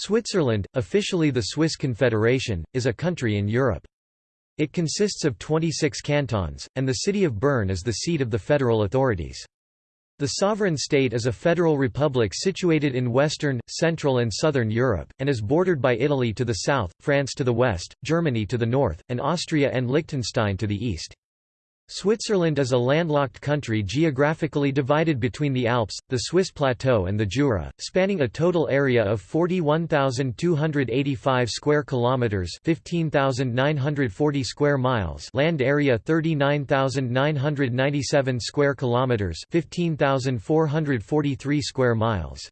Switzerland, officially the Swiss Confederation, is a country in Europe. It consists of 26 cantons, and the city of Bern is the seat of the federal authorities. The sovereign state is a federal republic situated in Western, Central and Southern Europe, and is bordered by Italy to the south, France to the west, Germany to the north, and Austria and Liechtenstein to the east. Switzerland is a landlocked country geographically divided between the Alps, the Swiss Plateau and the Jura, spanning a total area of 41,285 square kilometers, 15,940 square miles, land area 39,997 square kilometers, 15,443 square miles.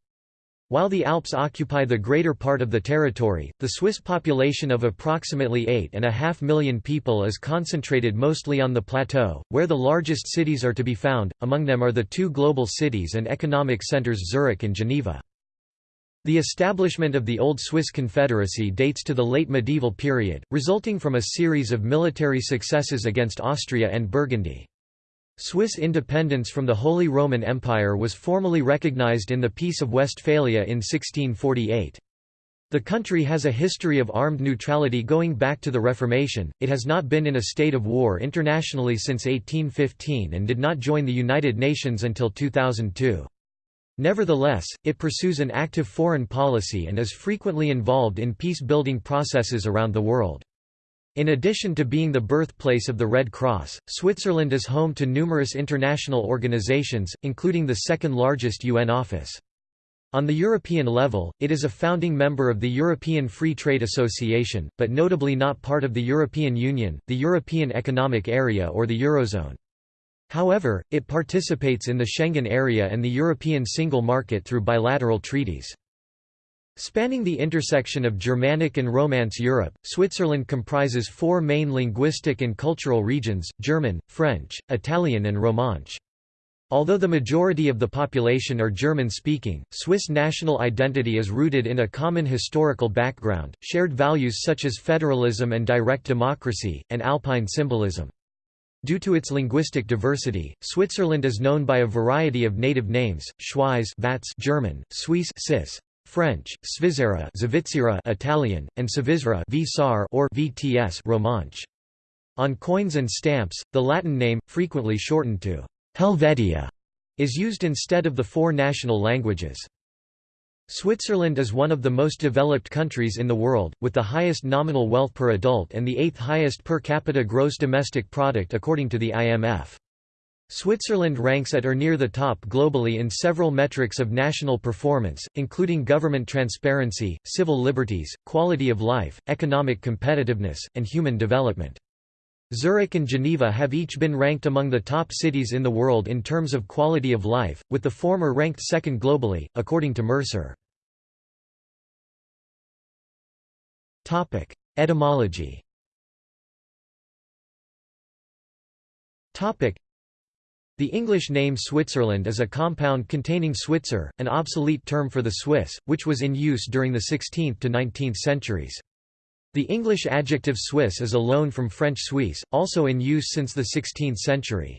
While the Alps occupy the greater part of the territory, the Swiss population of approximately 8.5 million people is concentrated mostly on the plateau, where the largest cities are to be found, among them are the two global cities and economic centres Zurich and Geneva. The establishment of the Old Swiss Confederacy dates to the late medieval period, resulting from a series of military successes against Austria and Burgundy. Swiss independence from the Holy Roman Empire was formally recognized in the Peace of Westphalia in 1648. The country has a history of armed neutrality going back to the Reformation, it has not been in a state of war internationally since 1815 and did not join the United Nations until 2002. Nevertheless, it pursues an active foreign policy and is frequently involved in peace-building processes around the world. In addition to being the birthplace of the Red Cross, Switzerland is home to numerous international organizations, including the second-largest UN office. On the European level, it is a founding member of the European Free Trade Association, but notably not part of the European Union, the European Economic Area or the Eurozone. However, it participates in the Schengen area and the European single market through bilateral treaties. Spanning the intersection of Germanic and Romance Europe, Switzerland comprises four main linguistic and cultural regions, German, French, Italian and Romansh. Although the majority of the population are German-speaking, Swiss national identity is rooted in a common historical background, shared values such as federalism and direct democracy, and Alpine symbolism. Due to its linguistic diversity, Switzerland is known by a variety of native names, Schweiz Vats German, Suisse Cis, French, Svizzera Italian, and Svizra or VTS Romansh. On coins and stamps, the Latin name, frequently shortened to Helvetia, is used instead of the four national languages. Switzerland is one of the most developed countries in the world, with the highest nominal wealth per adult and the eighth highest per capita gross domestic product according to the IMF. Switzerland ranks at or near the top globally in several metrics of national performance, including government transparency, civil liberties, quality of life, economic competitiveness, and human development. Zurich and Geneva have each been ranked among the top cities in the world in terms of quality of life, with the former ranked second globally, according to Mercer. Etymology the English name Switzerland is a compound containing Switzer, an obsolete term for the Swiss, which was in use during the 16th to 19th centuries. The English adjective Swiss is a loan from French Suisse, also in use since the 16th century.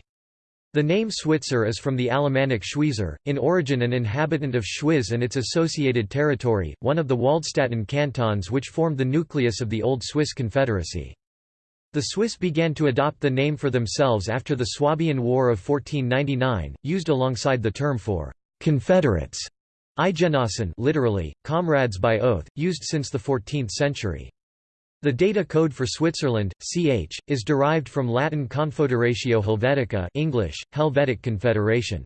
The name Switzer is from the Alemannic Schweizer, in origin an inhabitant of Schwyz and its associated territory, one of the Waldstätten cantons which formed the nucleus of the Old Swiss Confederacy. The Swiss began to adopt the name for themselves after the Swabian War of 1499, used alongside the term for «confederates» Eidgenossen literally, comrades by oath, used since the 14th century. The data code for Switzerland, ch, is derived from Latin Confederatio Helvetica English, Helvetic Confederation.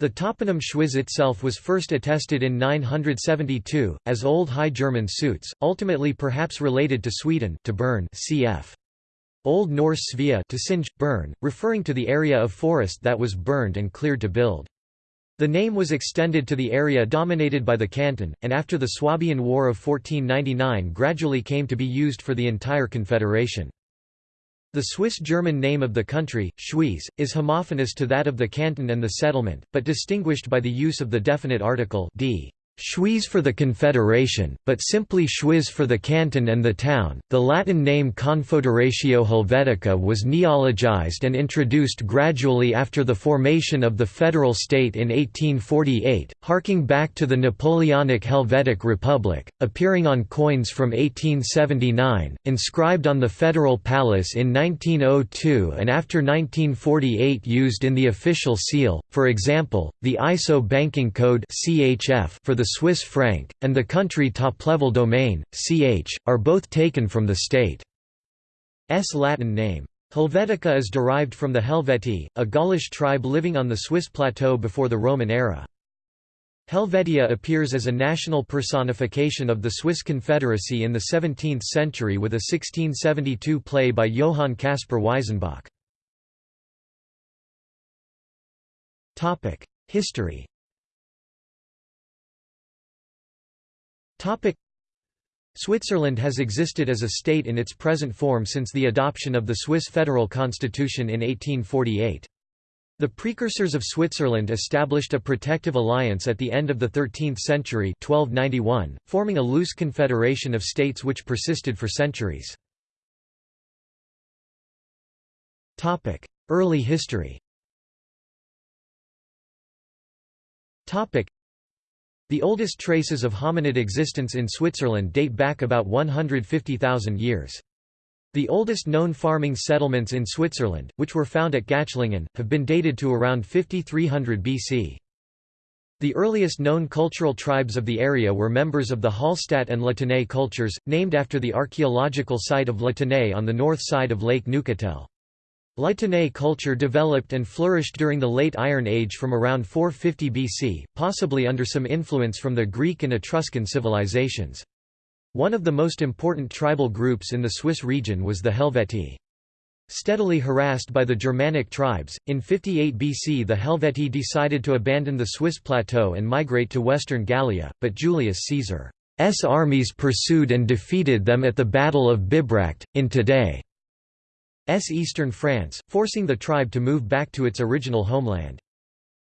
The toponym Schwyz itself was first attested in 972, as Old High German Suits, ultimately perhaps related to Sweden to burn cf. Old Norse Svea to singe, burn, referring to the area of forest that was burned and cleared to build. The name was extended to the area dominated by the canton, and after the Swabian War of 1499 gradually came to be used for the entire confederation. The Swiss-German name of the country, Schwyz, is homophonous to that of the canton and the settlement, but distinguished by the use of the definite article d. Schwyz for the Confederation, but simply Schwyz for the canton and the town. The Latin name Confederatio Helvetica was neologized and introduced gradually after the formation of the federal state in 1848, harking back to the Napoleonic Helvetic Republic, appearing on coins from 1879, inscribed on the Federal Palace in 1902 and after 1948 used in the official seal, for example, the ISO Banking Code for the Swiss franc, and the country top-level domain, ch, are both taken from the state's Latin name. Helvetica is derived from the Helvetii, a Gaulish tribe living on the Swiss plateau before the Roman era. Helvetia appears as a national personification of the Swiss Confederacy in the 17th century with a 1672 play by Johann Caspar Weissenbach. History Switzerland has existed as a state in its present form since the adoption of the Swiss federal constitution in 1848. The precursors of Switzerland established a protective alliance at the end of the 13th century 1291, forming a loose confederation of states which persisted for centuries. Early history the oldest traces of hominid existence in Switzerland date back about 150,000 years. The oldest known farming settlements in Switzerland, which were found at Gächlingen, have been dated to around 5300 BC. The earliest known cultural tribes of the area were members of the Hallstatt and La Tène cultures, named after the archaeological site of La Tène on the north side of Lake Neuchâtel. Tène culture developed and flourished during the Late Iron Age from around 450 BC, possibly under some influence from the Greek and Etruscan civilizations. One of the most important tribal groups in the Swiss region was the Helvetii. Steadily harassed by the Germanic tribes, in 58 BC the Helvetii decided to abandon the Swiss plateau and migrate to western Gallia, but Julius Caesar's armies pursued and defeated them at the Battle of Bibracte, in today eastern France, forcing the tribe to move back to its original homeland.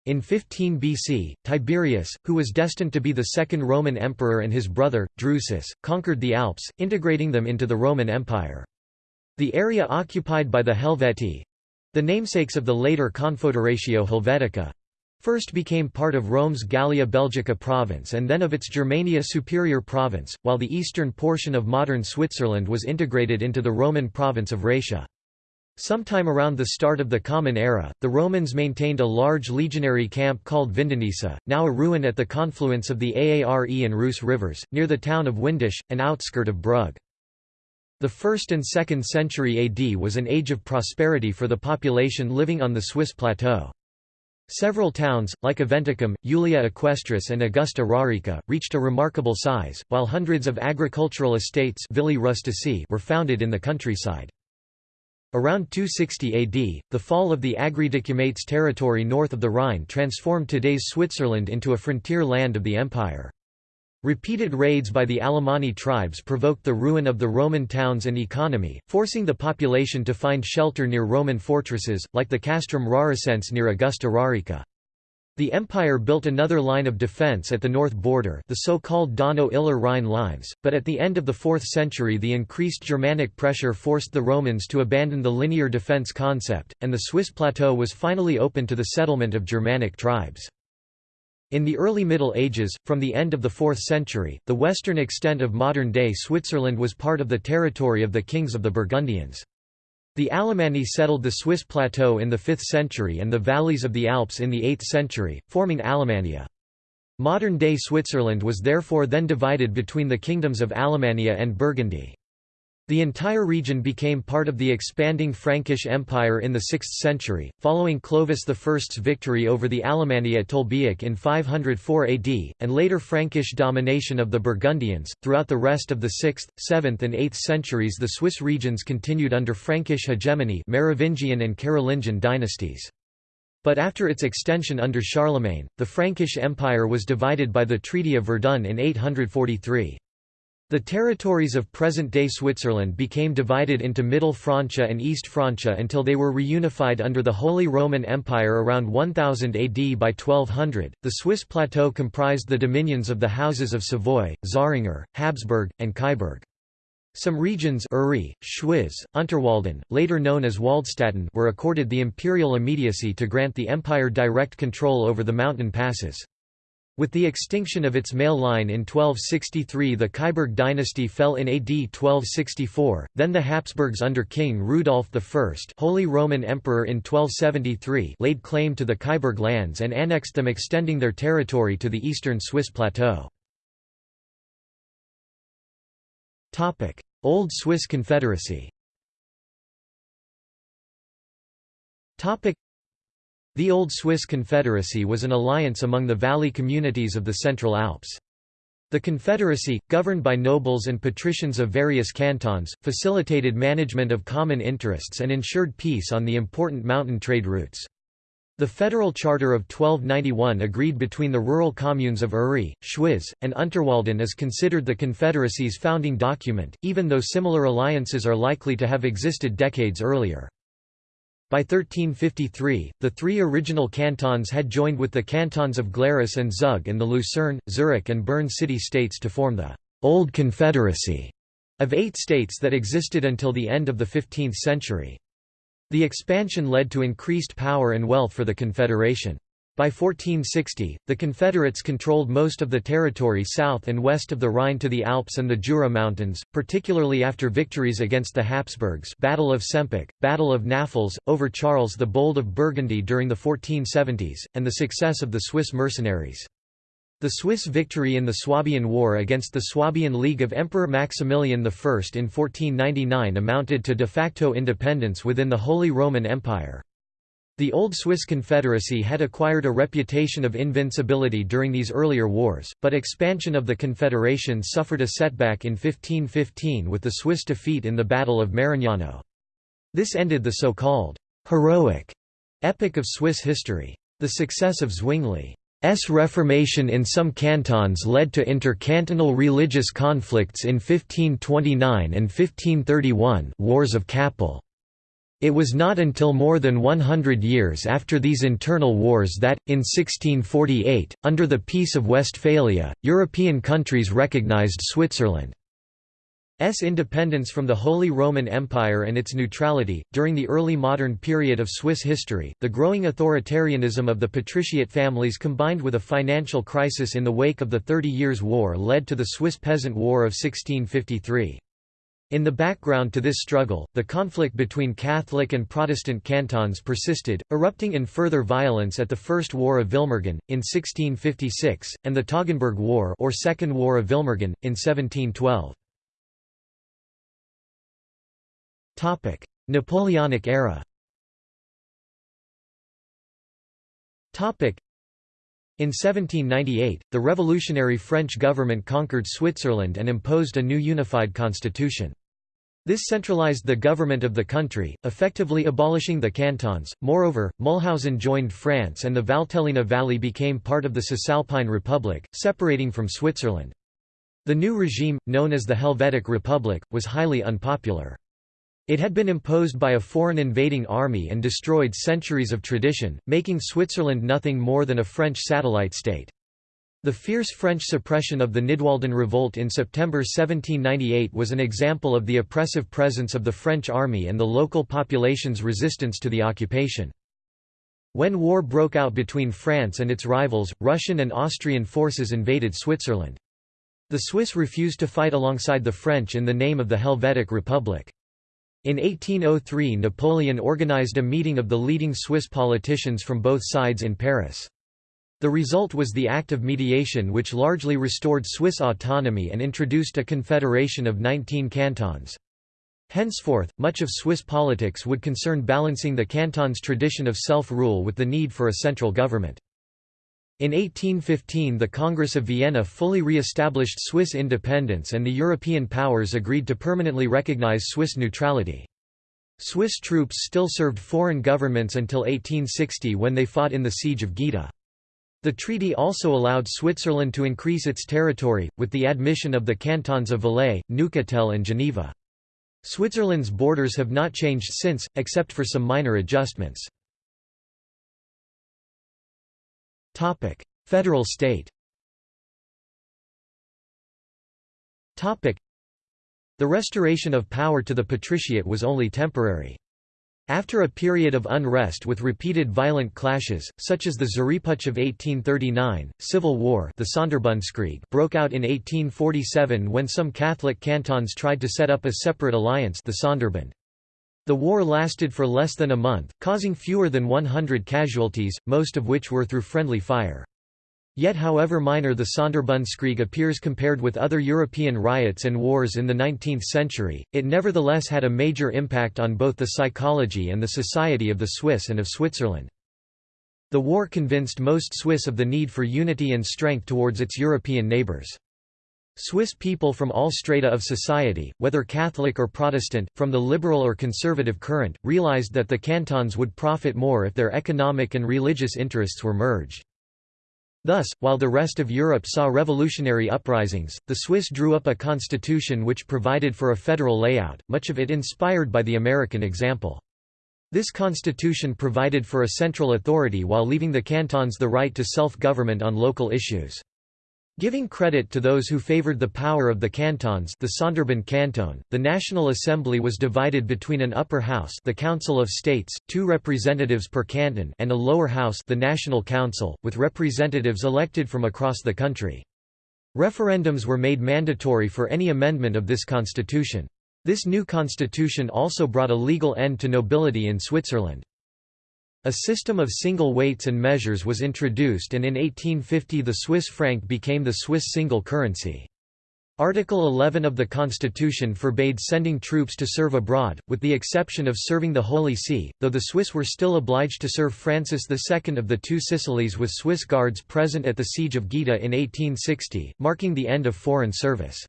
In 15 BC, Tiberius, who was destined to be the second Roman emperor and his brother, Drusus, conquered the Alps, integrating them into the Roman Empire. The area occupied by the Helvetii—the namesakes of the later Confederatio Helvetica—first became part of Rome's Gallia Belgica province and then of its Germania Superior province, while the eastern portion of modern Switzerland was integrated into the Roman province of Raetia. Sometime around the start of the Common Era, the Romans maintained a large legionary camp called Vindonissa, now a ruin at the confluence of the Aare and Reuss rivers, near the town of Windisch, an outskirt of Brugg. The 1st and 2nd century AD was an age of prosperity for the population living on the Swiss plateau. Several towns, like Aventicum, Julia Equestris and Augusta Raurica, reached a remarkable size, while hundreds of agricultural estates were founded in the countryside. Around 260 AD, the fall of the Agridecumates territory north of the Rhine transformed today's Switzerland into a frontier land of the empire. Repeated raids by the Alemanni tribes provoked the ruin of the Roman towns and economy, forcing the population to find shelter near Roman fortresses, like the Castrum Rauricense near Augusta Raurica. The empire built another line of defense at the north border the so-called Donau-Iller-Rhine lines, but at the end of the 4th century the increased Germanic pressure forced the Romans to abandon the linear defense concept, and the Swiss plateau was finally open to the settlement of Germanic tribes. In the early Middle Ages, from the end of the 4th century, the western extent of modern-day Switzerland was part of the territory of the kings of the Burgundians. The Alemanni settled the Swiss plateau in the 5th century and the valleys of the Alps in the 8th century, forming Alemannia. Modern-day Switzerland was therefore then divided between the kingdoms of Alemannia and Burgundy. The entire region became part of the expanding Frankish Empire in the 6th century, following Clovis I's victory over the Alemanni at Tolbiac in 504 AD, and later Frankish domination of the Burgundians. Throughout the rest of the 6th, 7th, and 8th centuries, the Swiss regions continued under Frankish hegemony, Merovingian and Carolingian dynasties. But after its extension under Charlemagne, the Frankish Empire was divided by the Treaty of Verdun in 843. The territories of present-day Switzerland became divided into Middle Francia and East Francia until they were reunified under the Holy Roman Empire around 1000 AD by 1200. The Swiss plateau comprised the dominions of the houses of Savoy, Zähringer, Habsburg, and Kyburg. Some regions Uri, Schwyz, Unterwalden, later known as Waldstätten were accorded the imperial immediacy to grant the empire direct control over the mountain passes. With the extinction of its male line in 1263 the Kyburg dynasty fell in AD 1264, then the Habsburgs under King Rudolf I Holy Roman Emperor in 1273 laid claim to the Kyburg lands and annexed them extending their territory to the eastern Swiss plateau. Old Swiss Confederacy the Old Swiss Confederacy was an alliance among the valley communities of the Central Alps. The Confederacy, governed by nobles and patricians of various cantons, facilitated management of common interests and ensured peace on the important mountain trade routes. The Federal Charter of 1291 agreed between the rural communes of Uri, Schwyz, and Unterwalden is considered the Confederacy's founding document, even though similar alliances are likely to have existed decades earlier. By 1353, the three original cantons had joined with the cantons of Glarus and Zug and the Lucerne, Zurich and Bern city-states to form the «Old Confederacy» of eight states that existed until the end of the 15th century. The expansion led to increased power and wealth for the Confederation. By 1460, the Confederates controlled most of the territory south and west of the Rhine to the Alps and the Jura Mountains, particularly after victories against the Habsburgs Battle of Sempach, Battle of Näfels, over Charles the Bold of Burgundy during the 1470s, and the success of the Swiss mercenaries. The Swiss victory in the Swabian War against the Swabian League of Emperor Maximilian I in 1499 amounted to de facto independence within the Holy Roman Empire. The Old Swiss Confederacy had acquired a reputation of invincibility during these earlier wars, but expansion of the Confederation suffered a setback in 1515 with the Swiss defeat in the Battle of Marignano. This ended the so-called «heroic» epic of Swiss history. The success of Zwingli S. Reformation in some cantons led to intercantonal religious conflicts in 1529 and 1531 Wars of Kappel. It was not until more than 100 years after these internal wars that, in 1648, under the Peace of Westphalia, European countries recognized Switzerland. S independence from the Holy Roman Empire and its neutrality. During the early modern period of Swiss history, the growing authoritarianism of the patriciate families combined with a financial crisis in the wake of the Thirty Years' War led to the Swiss Peasant War of 1653. In the background to this struggle, the conflict between Catholic and Protestant cantons persisted, erupting in further violence at the First War of Vilmergen, in 1656, and the Toggenburg War or Second War of Vilmergen, in 1712. Topic: Napoleonic era. In 1798, the revolutionary French government conquered Switzerland and imposed a new unified constitution. This centralized the government of the country, effectively abolishing the cantons. Moreover, Mülhausen joined France and the Valtellina Valley became part of the Cisalpine Republic, separating from Switzerland. The new regime, known as the Helvetic Republic, was highly unpopular. It had been imposed by a foreign invading army and destroyed centuries of tradition, making Switzerland nothing more than a French satellite state. The fierce French suppression of the Nidwalden Revolt in September 1798 was an example of the oppressive presence of the French army and the local population's resistance to the occupation. When war broke out between France and its rivals, Russian and Austrian forces invaded Switzerland. The Swiss refused to fight alongside the French in the name of the Helvetic Republic. In 1803 Napoleon organized a meeting of the leading Swiss politicians from both sides in Paris. The result was the Act of Mediation which largely restored Swiss autonomy and introduced a confederation of 19 cantons. Henceforth, much of Swiss politics would concern balancing the canton's tradition of self-rule with the need for a central government. In 1815 the Congress of Vienna fully re-established Swiss independence and the European powers agreed to permanently recognize Swiss neutrality. Swiss troops still served foreign governments until 1860 when they fought in the Siege of Gaeta. The treaty also allowed Switzerland to increase its territory, with the admission of the cantons of Valais, Neuchâtel and Geneva. Switzerland's borders have not changed since, except for some minor adjustments. Federal state Topic: The restoration of power to the patriciate was only temporary. After a period of unrest with repeated violent clashes, such as the Züriputsch of 1839, civil war the Sonderbundskrieg broke out in 1847 when some Catholic cantons tried to set up a separate alliance the Sonderbund. The war lasted for less than a month, causing fewer than 100 casualties, most of which were through friendly fire. Yet however minor the Sonderbundskrieg appears compared with other European riots and wars in the 19th century, it nevertheless had a major impact on both the psychology and the society of the Swiss and of Switzerland. The war convinced most Swiss of the need for unity and strength towards its European neighbours. Swiss people from all strata of society, whether Catholic or Protestant, from the liberal or conservative current, realized that the cantons would profit more if their economic and religious interests were merged. Thus, while the rest of Europe saw revolutionary uprisings, the Swiss drew up a constitution which provided for a federal layout, much of it inspired by the American example. This constitution provided for a central authority while leaving the cantons the right to self-government on local issues. Giving credit to those who favored the power of the cantons the Sonderbund canton, the National Assembly was divided between an upper house the Council of States, two representatives per canton and a lower house the National Council, with representatives elected from across the country. Referendums were made mandatory for any amendment of this constitution. This new constitution also brought a legal end to nobility in Switzerland. A system of single weights and measures was introduced and in 1850 the Swiss franc became the Swiss single currency. Article 11 of the Constitution forbade sending troops to serve abroad, with the exception of serving the Holy See, though the Swiss were still obliged to serve Francis II of the Two Sicilies with Swiss guards present at the Siege of Gaeta in 1860, marking the end of foreign service.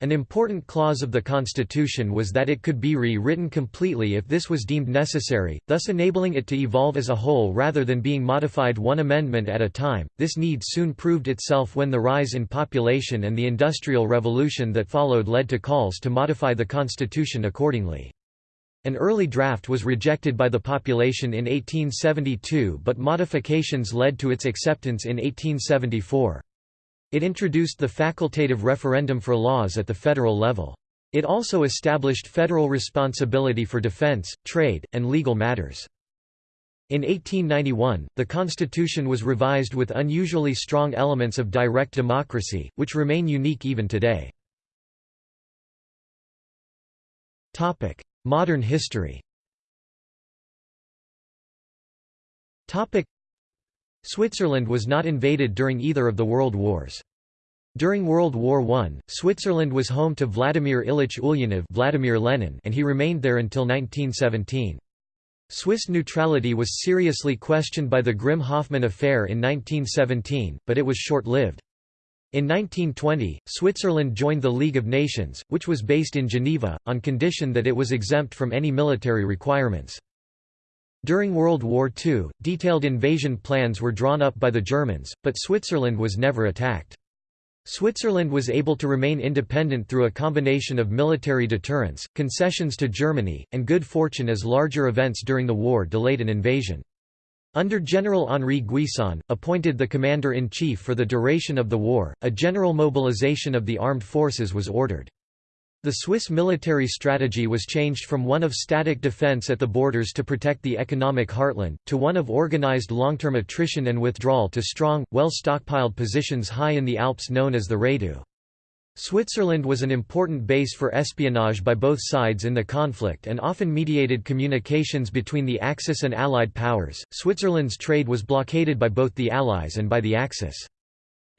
An important clause of the constitution was that it could be re-written completely if this was deemed necessary, thus enabling it to evolve as a whole rather than being modified one amendment at a time. This need soon proved itself when the rise in population and the Industrial Revolution that followed led to calls to modify the constitution accordingly. An early draft was rejected by the population in 1872 but modifications led to its acceptance in 1874. It introduced the facultative referendum for laws at the federal level. It also established federal responsibility for defense, trade, and legal matters. In 1891, the constitution was revised with unusually strong elements of direct democracy, which remain unique even today. Modern history Switzerland was not invaded during either of the world wars. During World War I, Switzerland was home to Vladimir Ilyich Ulyanov Vladimir Lenin and he remained there until 1917. Swiss neutrality was seriously questioned by the Grimm-Hoffmann affair in 1917, but it was short-lived. In 1920, Switzerland joined the League of Nations, which was based in Geneva, on condition that it was exempt from any military requirements. During World War II, detailed invasion plans were drawn up by the Germans, but Switzerland was never attacked. Switzerland was able to remain independent through a combination of military deterrence, concessions to Germany, and good fortune as larger events during the war delayed an invasion. Under General Henri Guisan, appointed the commander-in-chief for the duration of the war, a general mobilization of the armed forces was ordered. The Swiss military strategy was changed from one of static defense at the borders to protect the economic heartland, to one of organized long-term attrition and withdrawal to strong, well-stockpiled positions high in the Alps known as the Réduit. Switzerland was an important base for espionage by both sides in the conflict and often mediated communications between the Axis and Allied powers. Switzerland's trade was blockaded by both the Allies and by the Axis.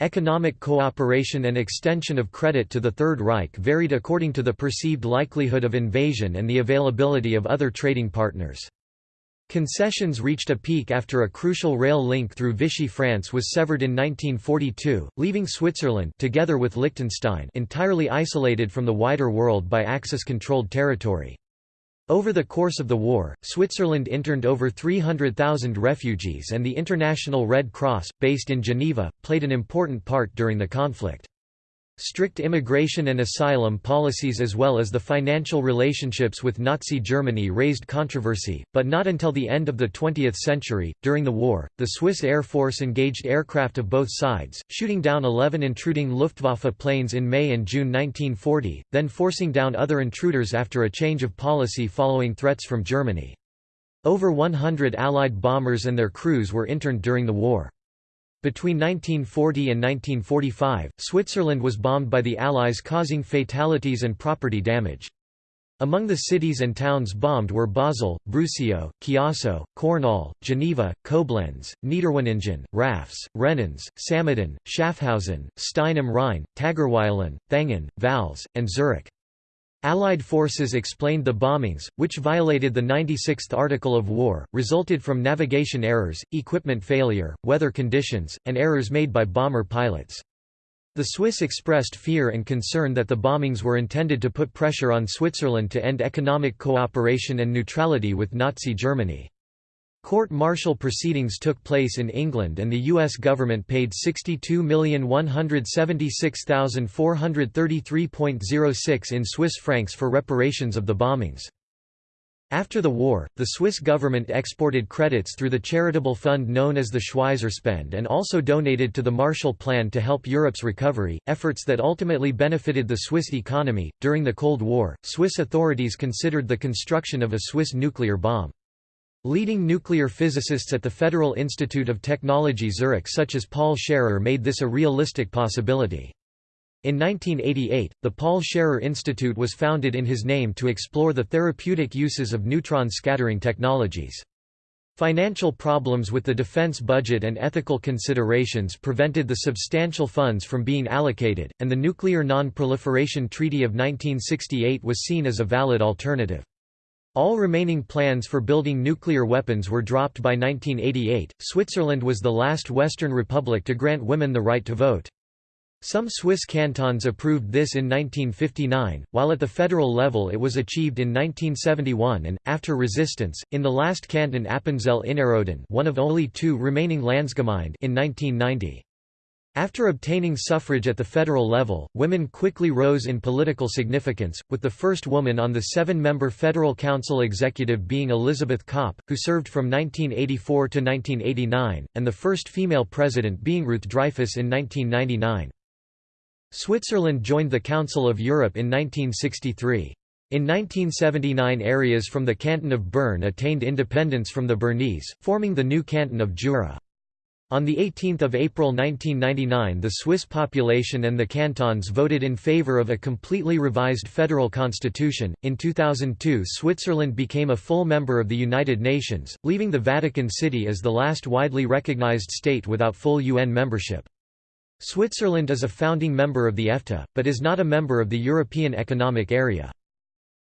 Economic cooperation and extension of credit to the Third Reich varied according to the perceived likelihood of invasion and the availability of other trading partners. Concessions reached a peak after a crucial rail link through Vichy France was severed in 1942, leaving Switzerland together with Liechtenstein entirely isolated from the wider world by Axis-controlled territory. Over the course of the war, Switzerland interned over 300,000 refugees and the International Red Cross, based in Geneva, played an important part during the conflict. Strict immigration and asylum policies as well as the financial relationships with Nazi Germany raised controversy, but not until the end of the 20th century. During the war, the Swiss Air Force engaged aircraft of both sides, shooting down 11 intruding Luftwaffe planes in May and June 1940, then forcing down other intruders after a change of policy following threats from Germany. Over 100 Allied bombers and their crews were interned during the war. Between 1940 and 1945, Switzerland was bombed by the Allies causing fatalities and property damage. Among the cities and towns bombed were Basel, Brusio, Chiasso, Cornol, Geneva, Koblenz, Niederweningen, Rafz, Renens, Samedan, Schaffhausen, Stein am Rhein, Tägerwilen, Thayngen, Vals, and Zurich. Allied forces explained the bombings, which violated the 96th Article of War, resulted from navigation errors, equipment failure, weather conditions, and errors made by bomber pilots. The Swiss expressed fear and concern that the bombings were intended to put pressure on Switzerland to end economic cooperation and neutrality with Nazi Germany. Court-martial proceedings took place in England and the U.S. government paid $62,176,433.06 in Swiss francs for reparations of the bombings. After the war, the Swiss government exported credits through the charitable fund known as the Schweizer Spende and also donated to the Marshall Plan to help Europe's recovery, efforts that ultimately benefited the Swiss economy. During the Cold War, Swiss authorities considered the construction of a Swiss nuclear bomb. Leading nuclear physicists at the Federal Institute of Technology Zurich such as Paul Scherrer made this a realistic possibility. In 1988, the Paul Scherrer Institute was founded in his name to explore the therapeutic uses of neutron scattering technologies. Financial problems with the defense budget and ethical considerations prevented the substantial funds from being allocated, and the Nuclear Non-Proliferation Treaty of 1968 was seen as a valid alternative. All remaining plans for building nuclear weapons were dropped by 1988. Switzerland was the last Western republic to grant women the right to vote. Some Swiss cantons approved this in 1959, while at the federal level it was achieved in 1971 and, after resistance, in the last canton Appenzell Innerrhoden one of only two remaining Landsgemeinde in 1990. After obtaining suffrage at the federal level, women quickly rose in political significance, with the first woman on the seven-member Federal Council executive being Elisabeth Kopp, who served from 1984 to 1989, and the first female president being Ruth Dreifuss in 1999. Switzerland joined the Council of Europe in 1963. In 1979 areas from the canton of Bern attained independence from the Bernese, forming the new canton of Jura. On 18 April 1999 the Swiss population and the cantons voted in favour of a completely revised federal constitution. In 2002 Switzerland became a full member of the United Nations, leaving the Vatican City as the last widely recognized state without full UN membership. Switzerland is a founding member of the EFTA, but is not a member of the European Economic Area.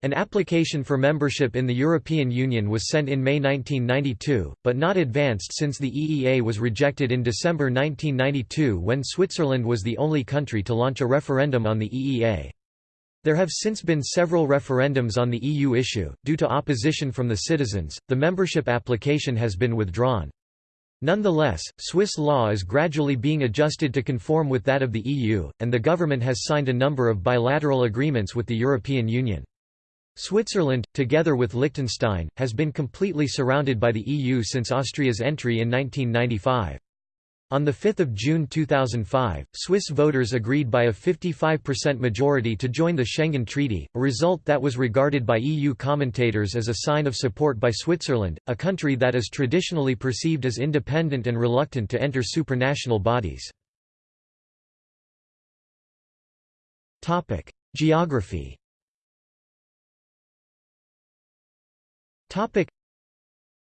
An application for membership in the European Union was sent in May 1992, but not advanced since the EEA was rejected in December 1992 when Switzerland was the only country to launch a referendum on the EEA. There have since been several referendums on the EU issue. Due to opposition from the citizens, the membership application has been withdrawn. Nonetheless, Swiss law is gradually being adjusted to conform with that of the EU, and the government has signed a number of bilateral agreements with the European Union. Switzerland, together with Liechtenstein, has been completely surrounded by the EU since Austria's entry in 1995. On 5 June 2005, Swiss voters agreed by a 55% majority to join the Schengen Treaty, a result that was regarded by EU commentators as a sign of support by Switzerland, a country that is traditionally perceived as independent and reluctant to enter supranational bodies. Geography Topic.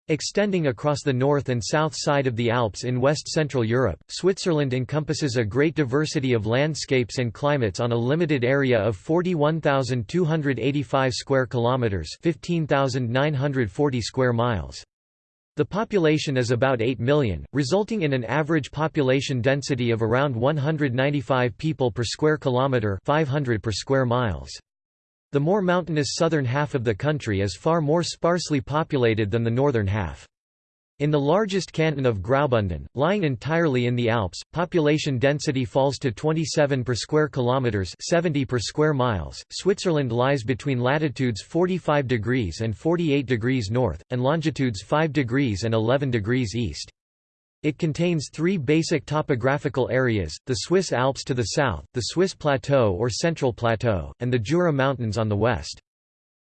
Extending across the north and south side of the Alps in west-central Europe, Switzerland encompasses a great diversity of landscapes and climates on a limited area of 41,285 square kilometers, 15,940 square miles. The population is about 8 million, resulting in an average population density of around 195 people per square kilometer, 500 per square miles. The more mountainous southern half of the country is far more sparsely populated than the northern half. In the largest canton of Graubünden, lying entirely in the Alps, population density falls to 27 per square kilometers, 70 per square miles. Switzerland lies between latitudes 45 degrees and 48 degrees north and longitudes 5 degrees and 11 degrees east. It contains three basic topographical areas, the Swiss Alps to the south, the Swiss Plateau or Central Plateau, and the Jura Mountains on the west.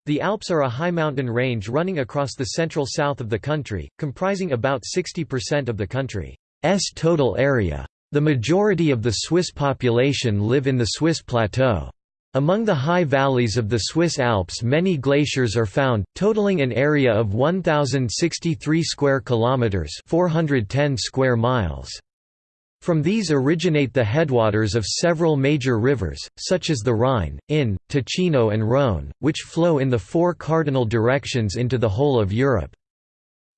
The Alps are a high mountain range running across the central south of the country, comprising about 60% of the country's total area. The majority of the Swiss population live in the Swiss plateau. Among the high valleys of the Swiss Alps many glaciers are found, totaling an area of 1063 square kilometers, 410 square miles. From these originate the headwaters of several major rivers, such as the Rhine, Inn, Ticino and Rhône, which flow in the four cardinal directions into the whole of Europe.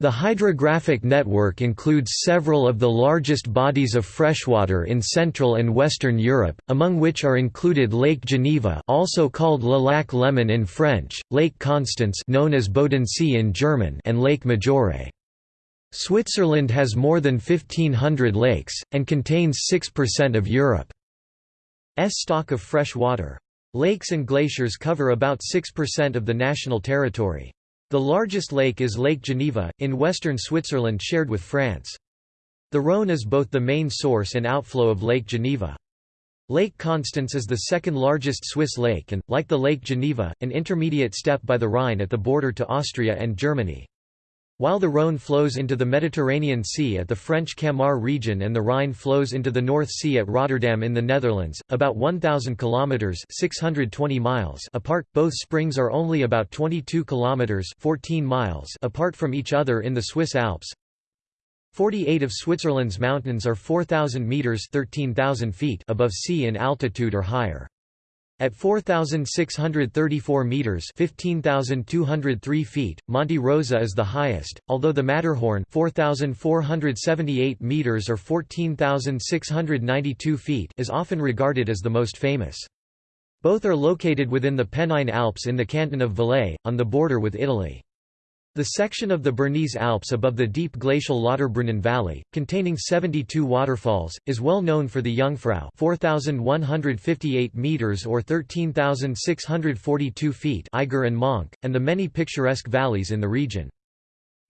The hydrographic network includes several of the largest bodies of freshwater in Central and Western Europe, among which are included Lake Geneva also called Le Lac Léman in French, Lake Constance known as Bodensee in German and Lake Maggiore. Switzerland has more than 1,500 lakes, and contains 6% of Europe's stock of fresh water. Lakes and glaciers cover about 6% of the national territory. The largest lake is Lake Geneva, in western Switzerland shared with France. The Rhône is both the main source and outflow of Lake Geneva. Lake Constance is the second largest Swiss lake and, like the Lake Geneva, an intermediate step by the Rhine at the border to Austria and Germany. While the Rhône flows into the Mediterranean Sea at the French Camargue region and the Rhine flows into the North Sea at Rotterdam in the Netherlands, about 1000 kilometers (620 miles) apart, both springs are only about 22 kilometers (14 miles) apart from each other in the Swiss Alps. 48 of Switzerland's mountains are 4000 meters (13,000 feet) above sea in altitude or higher. At 4,634 metres 15,203 feet, Monte Rosa is the highest, although the Matterhorn 4,478 metres or 14,692 feet is often regarded as the most famous. Both are located within the Pennine Alps in the canton of Valais, on the border with Italy. The section of the Bernese Alps above the deep glacial Lauterbrunnen Valley, containing 72 waterfalls, is well known for the Jungfrau 4,158 meters or 13,642 feet Eiger and Mönch, and the many picturesque valleys in the region.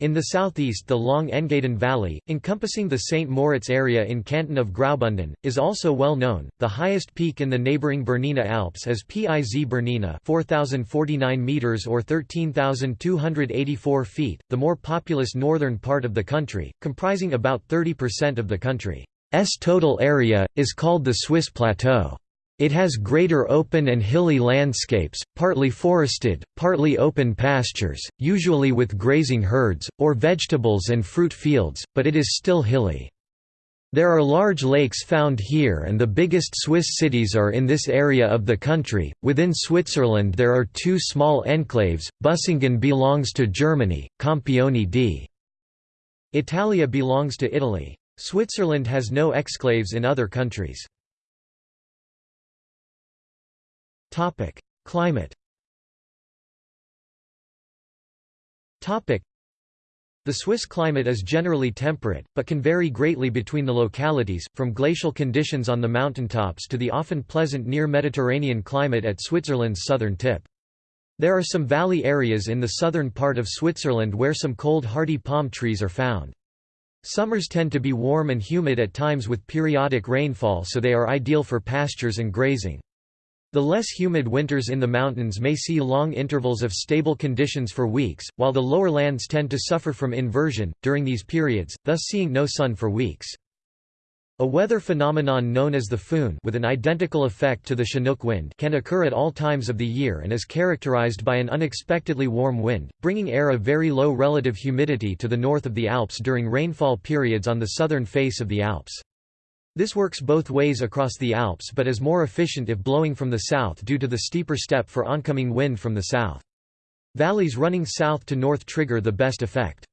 In the southeast the long Engadin Valley, encompassing the St. Moritz area in canton of Graubünden, is also well known. The highest peak in the neighboring Bernina Alps is Piz Bernina 4,049 metres or 13,284 feet, the more populous northern part of the country, comprising about 30% of the country's total area, is called the Swiss Plateau. It has greater open and hilly landscapes, partly forested, partly open pastures, usually with grazing herds, or vegetables and fruit fields, but it is still hilly. There are large lakes found here and the biggest Swiss cities are in this area of the country. Within Switzerland there are two small enclaves, Büsingen belongs to Germany, Campione di Italia belongs to Italy. Switzerland has no exclaves in other countries. Climate The Swiss climate is generally temperate, but can vary greatly between the localities, from glacial conditions on the mountaintops to the often pleasant near Mediterranean climate at Switzerland's southern tip. There are some valley areas in the southern part of Switzerland where some cold hardy palm trees are found. Summers tend to be warm and humid at times with periodic rainfall so they are ideal for pastures and grazing. The less humid winters in the mountains may see long intervals of stable conditions for weeks, while the lower lands tend to suffer from inversion, during these periods, thus seeing no sun for weeks. A weather phenomenon known as the Föhn with an identical effect to the Chinook wind can occur at all times of the year and is characterized by an unexpectedly warm wind, bringing air of very low relative humidity to the north of the Alps during rainfall periods on the southern face of the Alps. This works both ways across the Alps but is more efficient if blowing from the south due to the steeper step for oncoming wind from the south. Valleys running south to north trigger the best effect.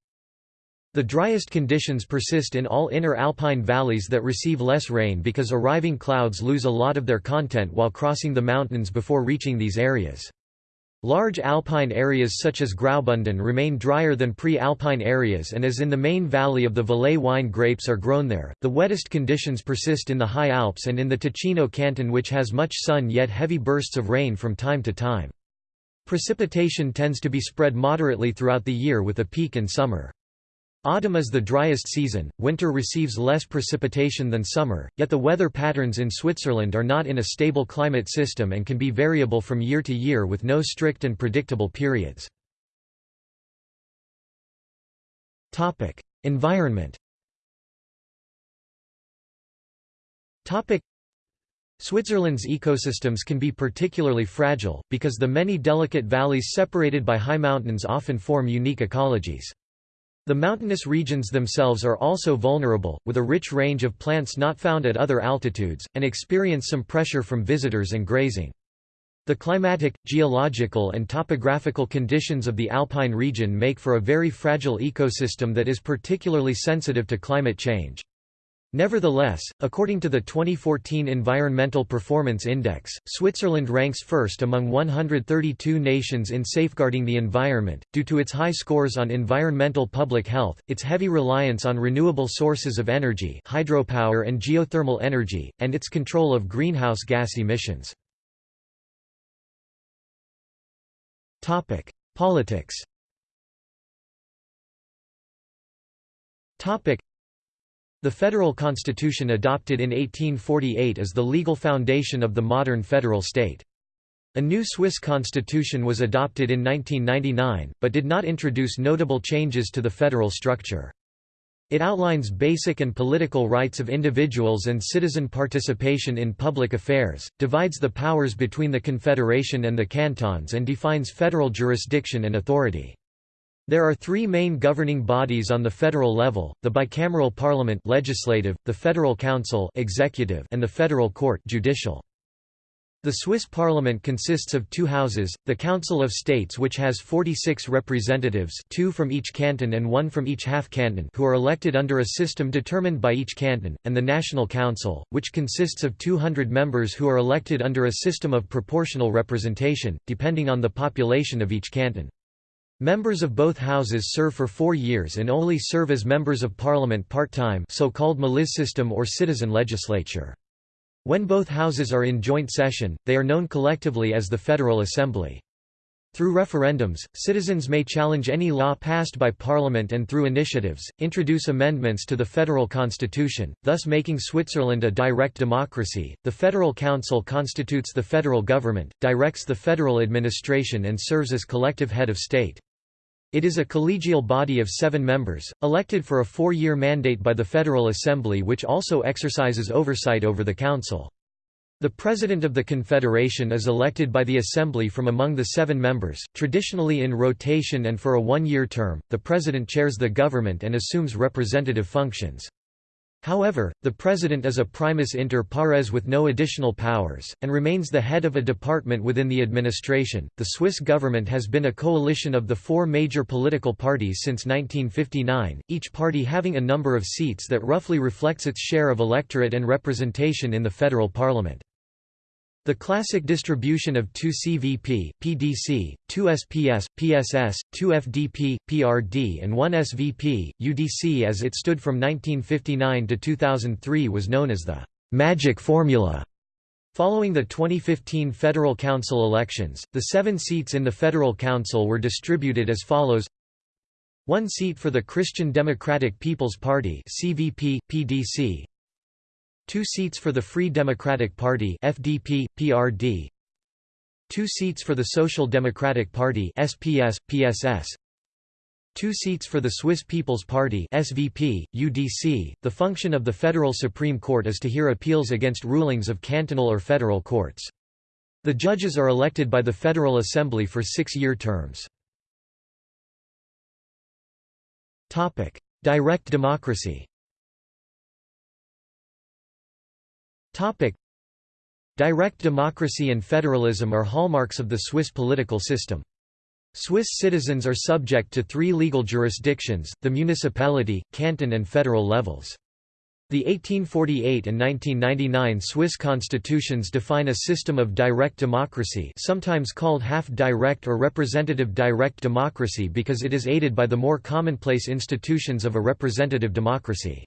The driest conditions persist in all inner alpine valleys that receive less rain because arriving clouds lose a lot of their content while crossing the mountains before reaching these areas. Large alpine areas such as Graubünden remain drier than pre-alpine areas and as in the main valley of the Valais wine grapes are grown there, the wettest conditions persist in the High Alps and in the Ticino canton which has much sun yet heavy bursts of rain from time to time. Precipitation tends to be spread moderately throughout the year with a peak in summer. Autumn is the driest season, winter receives less precipitation than summer, yet the weather patterns in Switzerland are not in a stable climate system and can be variable from year to year with no strict and predictable periods. environment Switzerland's ecosystems can be particularly fragile, because the many delicate valleys separated by high mountains often form unique ecologies. The mountainous regions themselves are also vulnerable, with a rich range of plants not found at other altitudes, and experience some pressure from visitors and grazing. The climatic, geological and topographical conditions of the alpine region make for a very fragile ecosystem that is particularly sensitive to climate change. Nevertheless, according to the 2014 Environmental Performance Index, Switzerland ranks first among 132 nations in safeguarding the environment, due to its high scores on environmental public health, its heavy reliance on renewable sources of energy hydropower and geothermal energy, and its control of greenhouse gas emissions. Politics the federal constitution adopted in 1848 is the legal foundation of the modern federal state. A new Swiss constitution was adopted in 1999, but did not introduce notable changes to the federal structure. It outlines basic and political rights of individuals and citizen participation in public affairs, divides the powers between the Confederation and the cantons and defines federal jurisdiction and authority. There are three main governing bodies on the federal level, the bicameral parliament legislative, the federal council executive, and the federal court judicial. The Swiss parliament consists of two houses, the Council of States which has 46 representatives two from each canton and one from each half-canton who are elected under a system determined by each canton, and the National Council, which consists of 200 members who are elected under a system of proportional representation, depending on the population of each canton. Members of both houses serve for four years and only serve as members of parliament part-time so-called Milizsystem or citizen legislature. When both houses are in joint session, they are known collectively as the Federal Assembly. Through referendums, citizens may challenge any law passed by Parliament and through initiatives, introduce amendments to the federal constitution, thus making Switzerland a direct democracy. The Federal Council constitutes the federal government, directs the federal administration and serves as collective head of state. It is a collegial body of seven members, elected for a four-year mandate by the Federal Assembly which also exercises oversight over the Council. The President of the Confederation is elected by the Assembly from among the seven members, traditionally in rotation and for a one-year term. The President chairs the government and assumes representative functions. However, the President is a primus inter pares with no additional powers, and remains the head of a department within the administration. The Swiss government has been a coalition of the four major political parties since 1959, each party having a number of seats that roughly reflects its share of electorate and representation in the federal parliament. The classic distribution of 2 CVP, PDC, 2 SPS, PSS, 2 FDP, PRD and 1 SVP, UDC as it stood from 1959 to 2003 was known as the «magic formula». Following the 2015 Federal Council elections, the seven seats in the Federal Council were distributed as follows one seat for the Christian Democratic People's Party CVP, PDC, Two seats for the Free Democratic Party FDP, PRD. Two seats for the Social Democratic Party SPS, PSS. Two seats for the Swiss People's Party SVP, UDC. The function of the Federal Supreme Court is to hear appeals against rulings of cantonal or federal courts. The judges are elected by the Federal Assembly for six-year terms. Direct democracy Topic. Direct democracy and federalism are hallmarks of the Swiss political system. Swiss citizens are subject to three legal jurisdictions, the municipality, canton and federal levels. The 1848 and 1999 Swiss constitutions define a system of direct democracy sometimes called half-direct or representative direct democracy because it is aided by the more commonplace institutions of a representative democracy.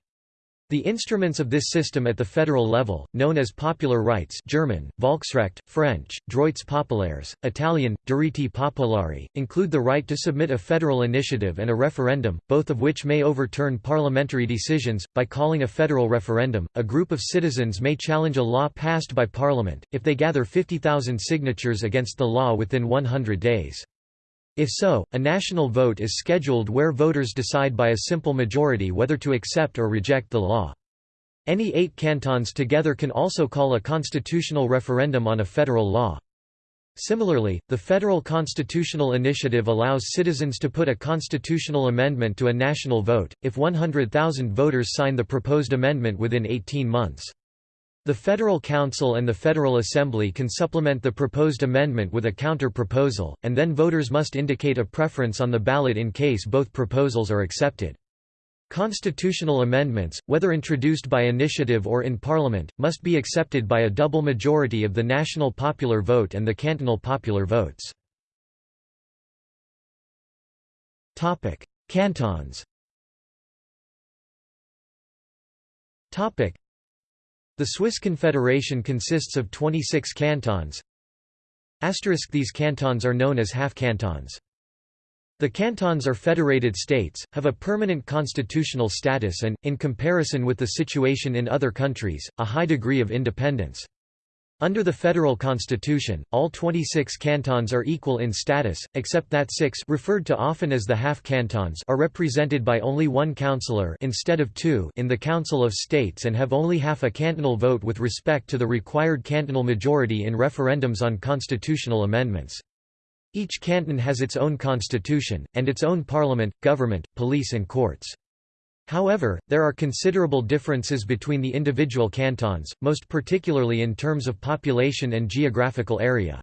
The instruments of this system at the federal level, known as popular rights German, Volksrecht, French, Droits populaires, Italian, Diritti popolari, include the right to submit a federal initiative and a referendum, both of which may overturn parliamentary decisions. By calling a federal referendum, a group of citizens may challenge a law passed by parliament, if they gather 50,000 signatures against the law within 100 days. If so, a national vote is scheduled where voters decide by a simple majority whether to accept or reject the law. Any eight cantons together can also call a constitutional referendum on a federal law. Similarly, the Federal Constitutional Initiative allows citizens to put a constitutional amendment to a national vote, if 100,000 voters sign the proposed amendment within 18 months. The Federal Council and the Federal Assembly can supplement the proposed amendment with a counter-proposal, and then voters must indicate a preference on the ballot in case both proposals are accepted. Constitutional amendments, whether introduced by initiative or in Parliament, must be accepted by a double majority of the national popular vote and the cantonal popular votes. Cantons the Swiss Confederation consists of 26 cantons. These cantons are known as half-cantons. The cantons are federated states, have a permanent constitutional status and, in comparison with the situation in other countries, a high degree of independence. Under the federal constitution, all 26 cantons are equal in status, except that six referred to often as the half-cantons are represented by only one councillor instead of two in the Council of States and have only half a cantonal vote with respect to the required cantonal majority in referendums on constitutional amendments. Each canton has its own constitution, and its own parliament, government, police and courts. However, there are considerable differences between the individual cantons, most particularly in terms of population and geographical area.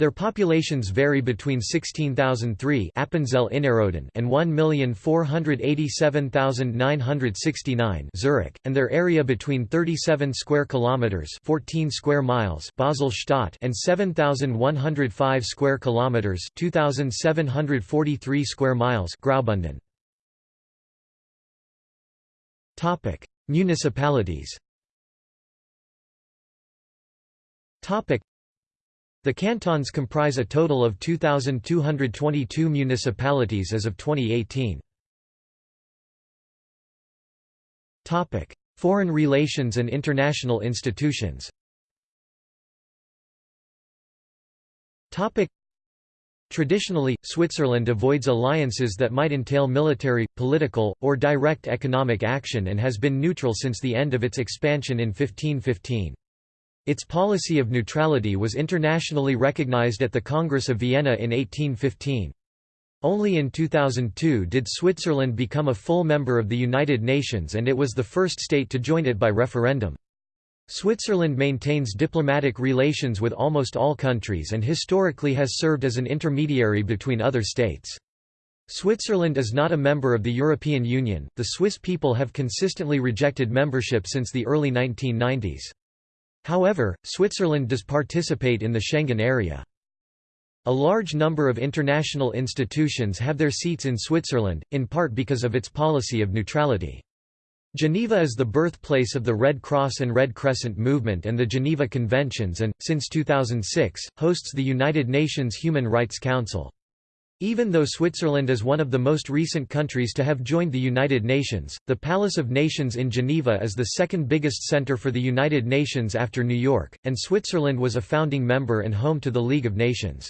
Their populations vary between 16,003 Appenzell Innerrhoden and 1,487,969 Zurich, and their area between 37 square kilometers, 14 square miles Basel-Stadt and 7,105 square kilometers, 2,743 square miles Graubünden. Topic: Municipalities. Topic: The cantons comprise a total of 2222 municipalities as of 2018. Topic: Foreign relations and international institutions. Topic: Traditionally, Switzerland avoids alliances that might entail military, political, or direct economic action and has been neutral since the end of its expansion in 1515. Its policy of neutrality was internationally recognized at the Congress of Vienna in 1815. Only in 2002 did Switzerland become a full member of the United Nations and it was the first state to join it by referendum. Switzerland maintains diplomatic relations with almost all countries and historically has served as an intermediary between other states. Switzerland is not a member of the European Union. The Swiss people have consistently rejected membership since the early 1990s. However, Switzerland does participate in the Schengen area. A large number of international institutions have their seats in Switzerland, in part because of its policy of neutrality. Geneva is the birthplace of the Red Cross and Red Crescent movement and the Geneva Conventions and, since 2006, hosts the United Nations Human Rights Council. Even though Switzerland is one of the most recent countries to have joined the United Nations, the Palace of Nations in Geneva is the second biggest center for the United Nations after New York, and Switzerland was a founding member and home to the League of Nations.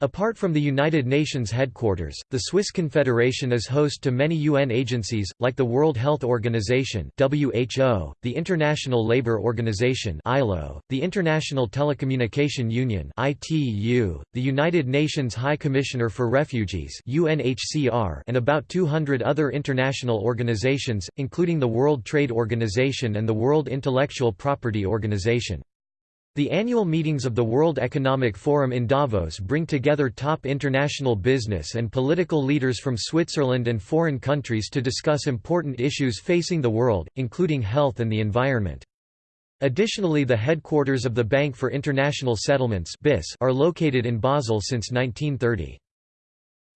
Apart from the United Nations headquarters, the Swiss Confederation is host to many UN agencies, like the World Health Organization (WHO), the International Labour Organization (ILO), the International Telecommunication Union (ITU), the United Nations High Commissioner for Refugees (UNHCR), and about 200 other international organizations, including the World Trade Organization and the World Intellectual Property Organization. The annual meetings of the World Economic Forum in Davos bring together top international business and political leaders from Switzerland and foreign countries to discuss important issues facing the world, including health and the environment. Additionally the headquarters of the Bank for International Settlements are located in Basel since 1930.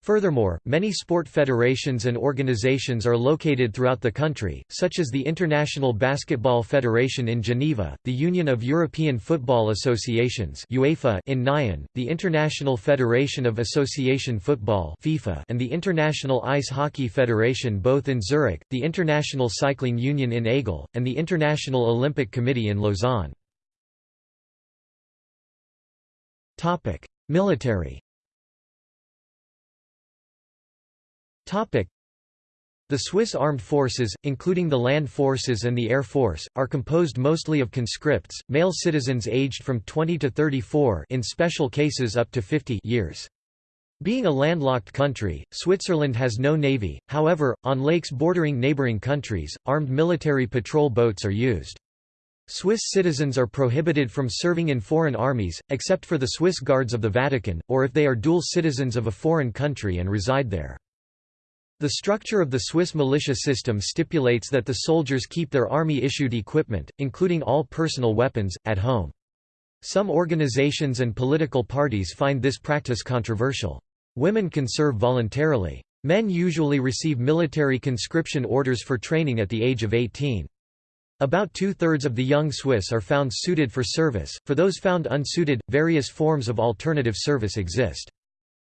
Furthermore, many sport federations and organizations are located throughout the country, such as the International Basketball Federation in Geneva, the Union of European Football Associations UEFA in Nyon, the International Federation of Association Football FIFA and the International Ice Hockey Federation both in Zurich, the International Cycling Union in Aigle, and the International Olympic Committee in Lausanne. Military The Swiss armed forces, including the land forces and the air force, are composed mostly of conscripts, male citizens aged from 20 to 34 in special cases up to 50 years. Being a landlocked country, Switzerland has no navy, however, on lakes bordering neighboring countries, armed military patrol boats are used. Swiss citizens are prohibited from serving in foreign armies, except for the Swiss Guards of the Vatican, or if they are dual citizens of a foreign country and reside there. The structure of the Swiss militia system stipulates that the soldiers keep their army-issued equipment, including all personal weapons, at home. Some organizations and political parties find this practice controversial. Women can serve voluntarily. Men usually receive military conscription orders for training at the age of 18. About two-thirds of the young Swiss are found suited for service, for those found unsuited, various forms of alternative service exist.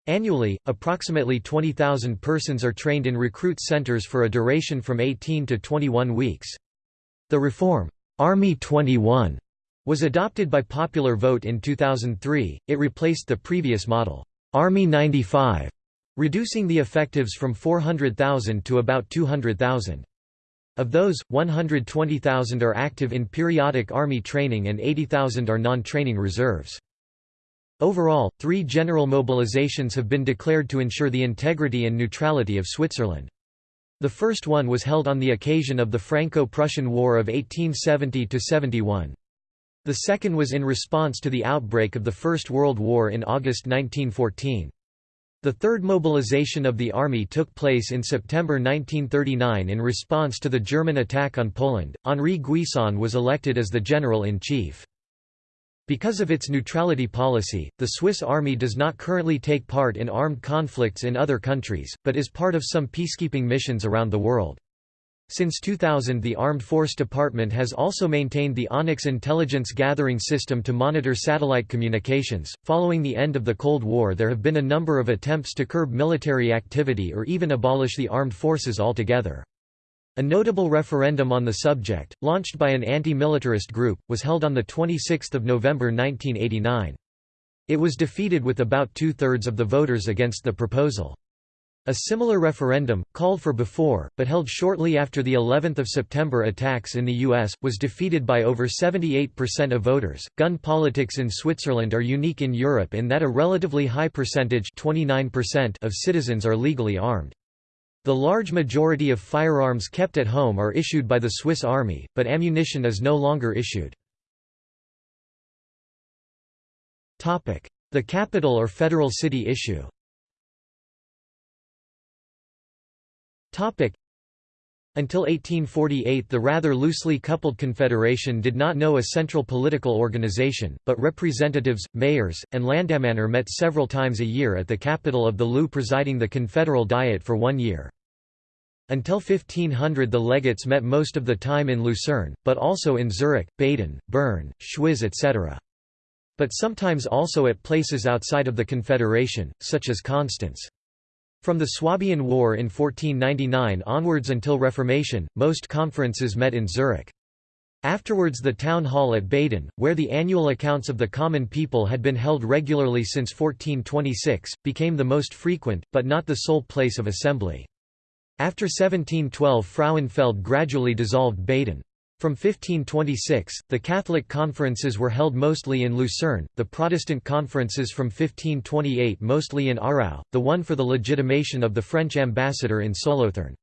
Annually, approximately 20,000 persons are trained in recruit centers for a duration from 18 to 21 weeks. The reform, Army 21, was adopted by popular vote in 2003. It replaced the previous model, Army 95, reducing the effectives from 400,000 to about 200,000. Of those, 120,000 are active in periodic Army training and 80,000 are non-training reserves. Overall, three general mobilizations have been declared to ensure the integrity and neutrality of Switzerland. The first one was held on the occasion of the Franco-Prussian War of 1870–71. The second was in response to the outbreak of the First World War in August 1914. The third mobilization of the army took place in September 1939 in response to the German attack on Poland. Henri Guisan was elected as the general-in-chief. Because of its neutrality policy, the Swiss army does not currently take part in armed conflicts in other countries, but is part of some peacekeeping missions around the world. Since 2000 the Armed Force Department has also maintained the Onyx intelligence gathering system to monitor satellite communications. Following the end of the Cold War there have been a number of attempts to curb military activity or even abolish the armed forces altogether. A notable referendum on the subject, launched by an anti-militarist group, was held on 26 November 1989. It was defeated with about two-thirds of the voters against the proposal. A similar referendum, called for before, but held shortly after the 11th of September attacks in the U.S., was defeated by over 78% of voters. Gun politics in Switzerland are unique in Europe in that a relatively high percentage 29% of citizens are legally armed. The large majority of firearms kept at home are issued by the Swiss Army, but ammunition is no longer issued. The capital or federal city issue until 1848 the rather loosely coupled confederation did not know a central political organization, but representatives, mayors, and landammanner met several times a year at the capital of the LU presiding the confederal diet for one year. Until 1500 the legates met most of the time in Lucerne, but also in Zurich, Baden, Bern, Schwyz etc. But sometimes also at places outside of the Confederation, such as Constance. From the Swabian War in 1499 onwards until Reformation, most conferences met in Zurich. Afterwards the town hall at Baden, where the annual accounts of the common people had been held regularly since 1426, became the most frequent, but not the sole place of assembly. After 1712 Frauenfeld gradually dissolved Baden. From 1526, the Catholic conferences were held mostly in Lucerne, the Protestant conferences from 1528 mostly in Aarau, the one for the legitimation of the French ambassador in Solothurn.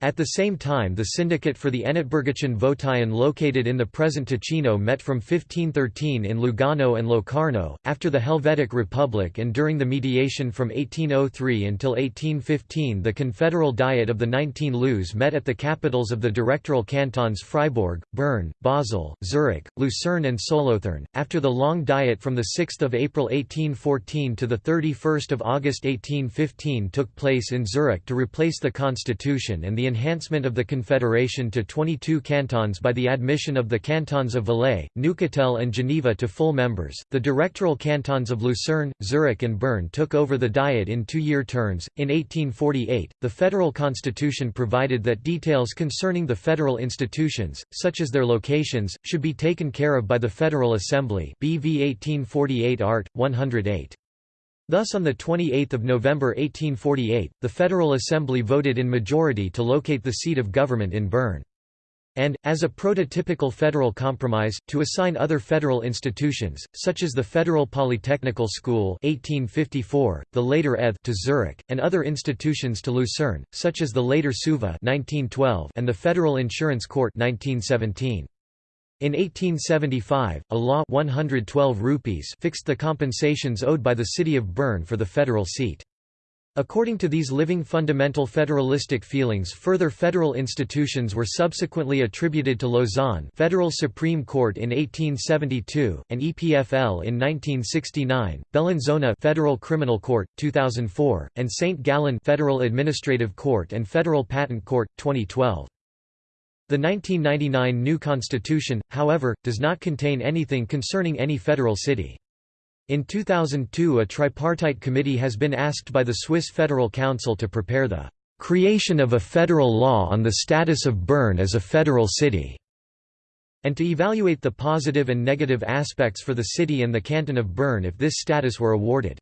At the same time the syndicate for the ennetbirgischen Vogteien located in the present Ticino met from 1513 in Lugano and Locarno, after the Helvetic Republic and during the mediation from 1803 until 1815 the Confederal Diet of the Nineteen Lus met at the capitals of the directoral cantons Fribourg, Bern, Basel, Zurich, Lucerne and Solothurn. After the Long Diet from 6 April 1814 to 31 August 1815 took place in Zurich to replace the constitution and the enhancement of the Confederation to 22 cantons by the admission of the cantons of Valais, Neuchâtel and Geneva to full members. The directoral cantons of Lucerne, Zurich and Bern took over the Diet in two-year terms. In 1848, the federal constitution provided that details concerning the federal institutions, such as their locations, should be taken care of by the Federal Assembly BV 1848 Art. 108. Thus on 28 November 1848, the Federal Assembly voted in majority to locate the seat of government in Bern. And, as a prototypical federal compromise, to assign other federal institutions, such as the Federal Polytechnical School 1854, the later ETH to Zurich, and other institutions to Lucerne, such as the later SUVA 1912 and the Federal Insurance Court 1917. In 1875, a law 112 rupees fixed the compensations owed by the city of Bern for the federal seat. According to these living fundamental federalistic feelings further federal institutions were subsequently attributed to Lausanne Federal Supreme Court in 1872, and EPFL in 1969, Bellinzona Federal Criminal Court, 2004, and St. Gallen Federal Administrative Court and Federal Patent Court, 2012. The 1999 new constitution, however, does not contain anything concerning any federal city. In 2002 a tripartite committee has been asked by the Swiss Federal Council to prepare the "...creation of a federal law on the status of Bern as a federal city", and to evaluate the positive and negative aspects for the city and the canton of Bern if this status were awarded.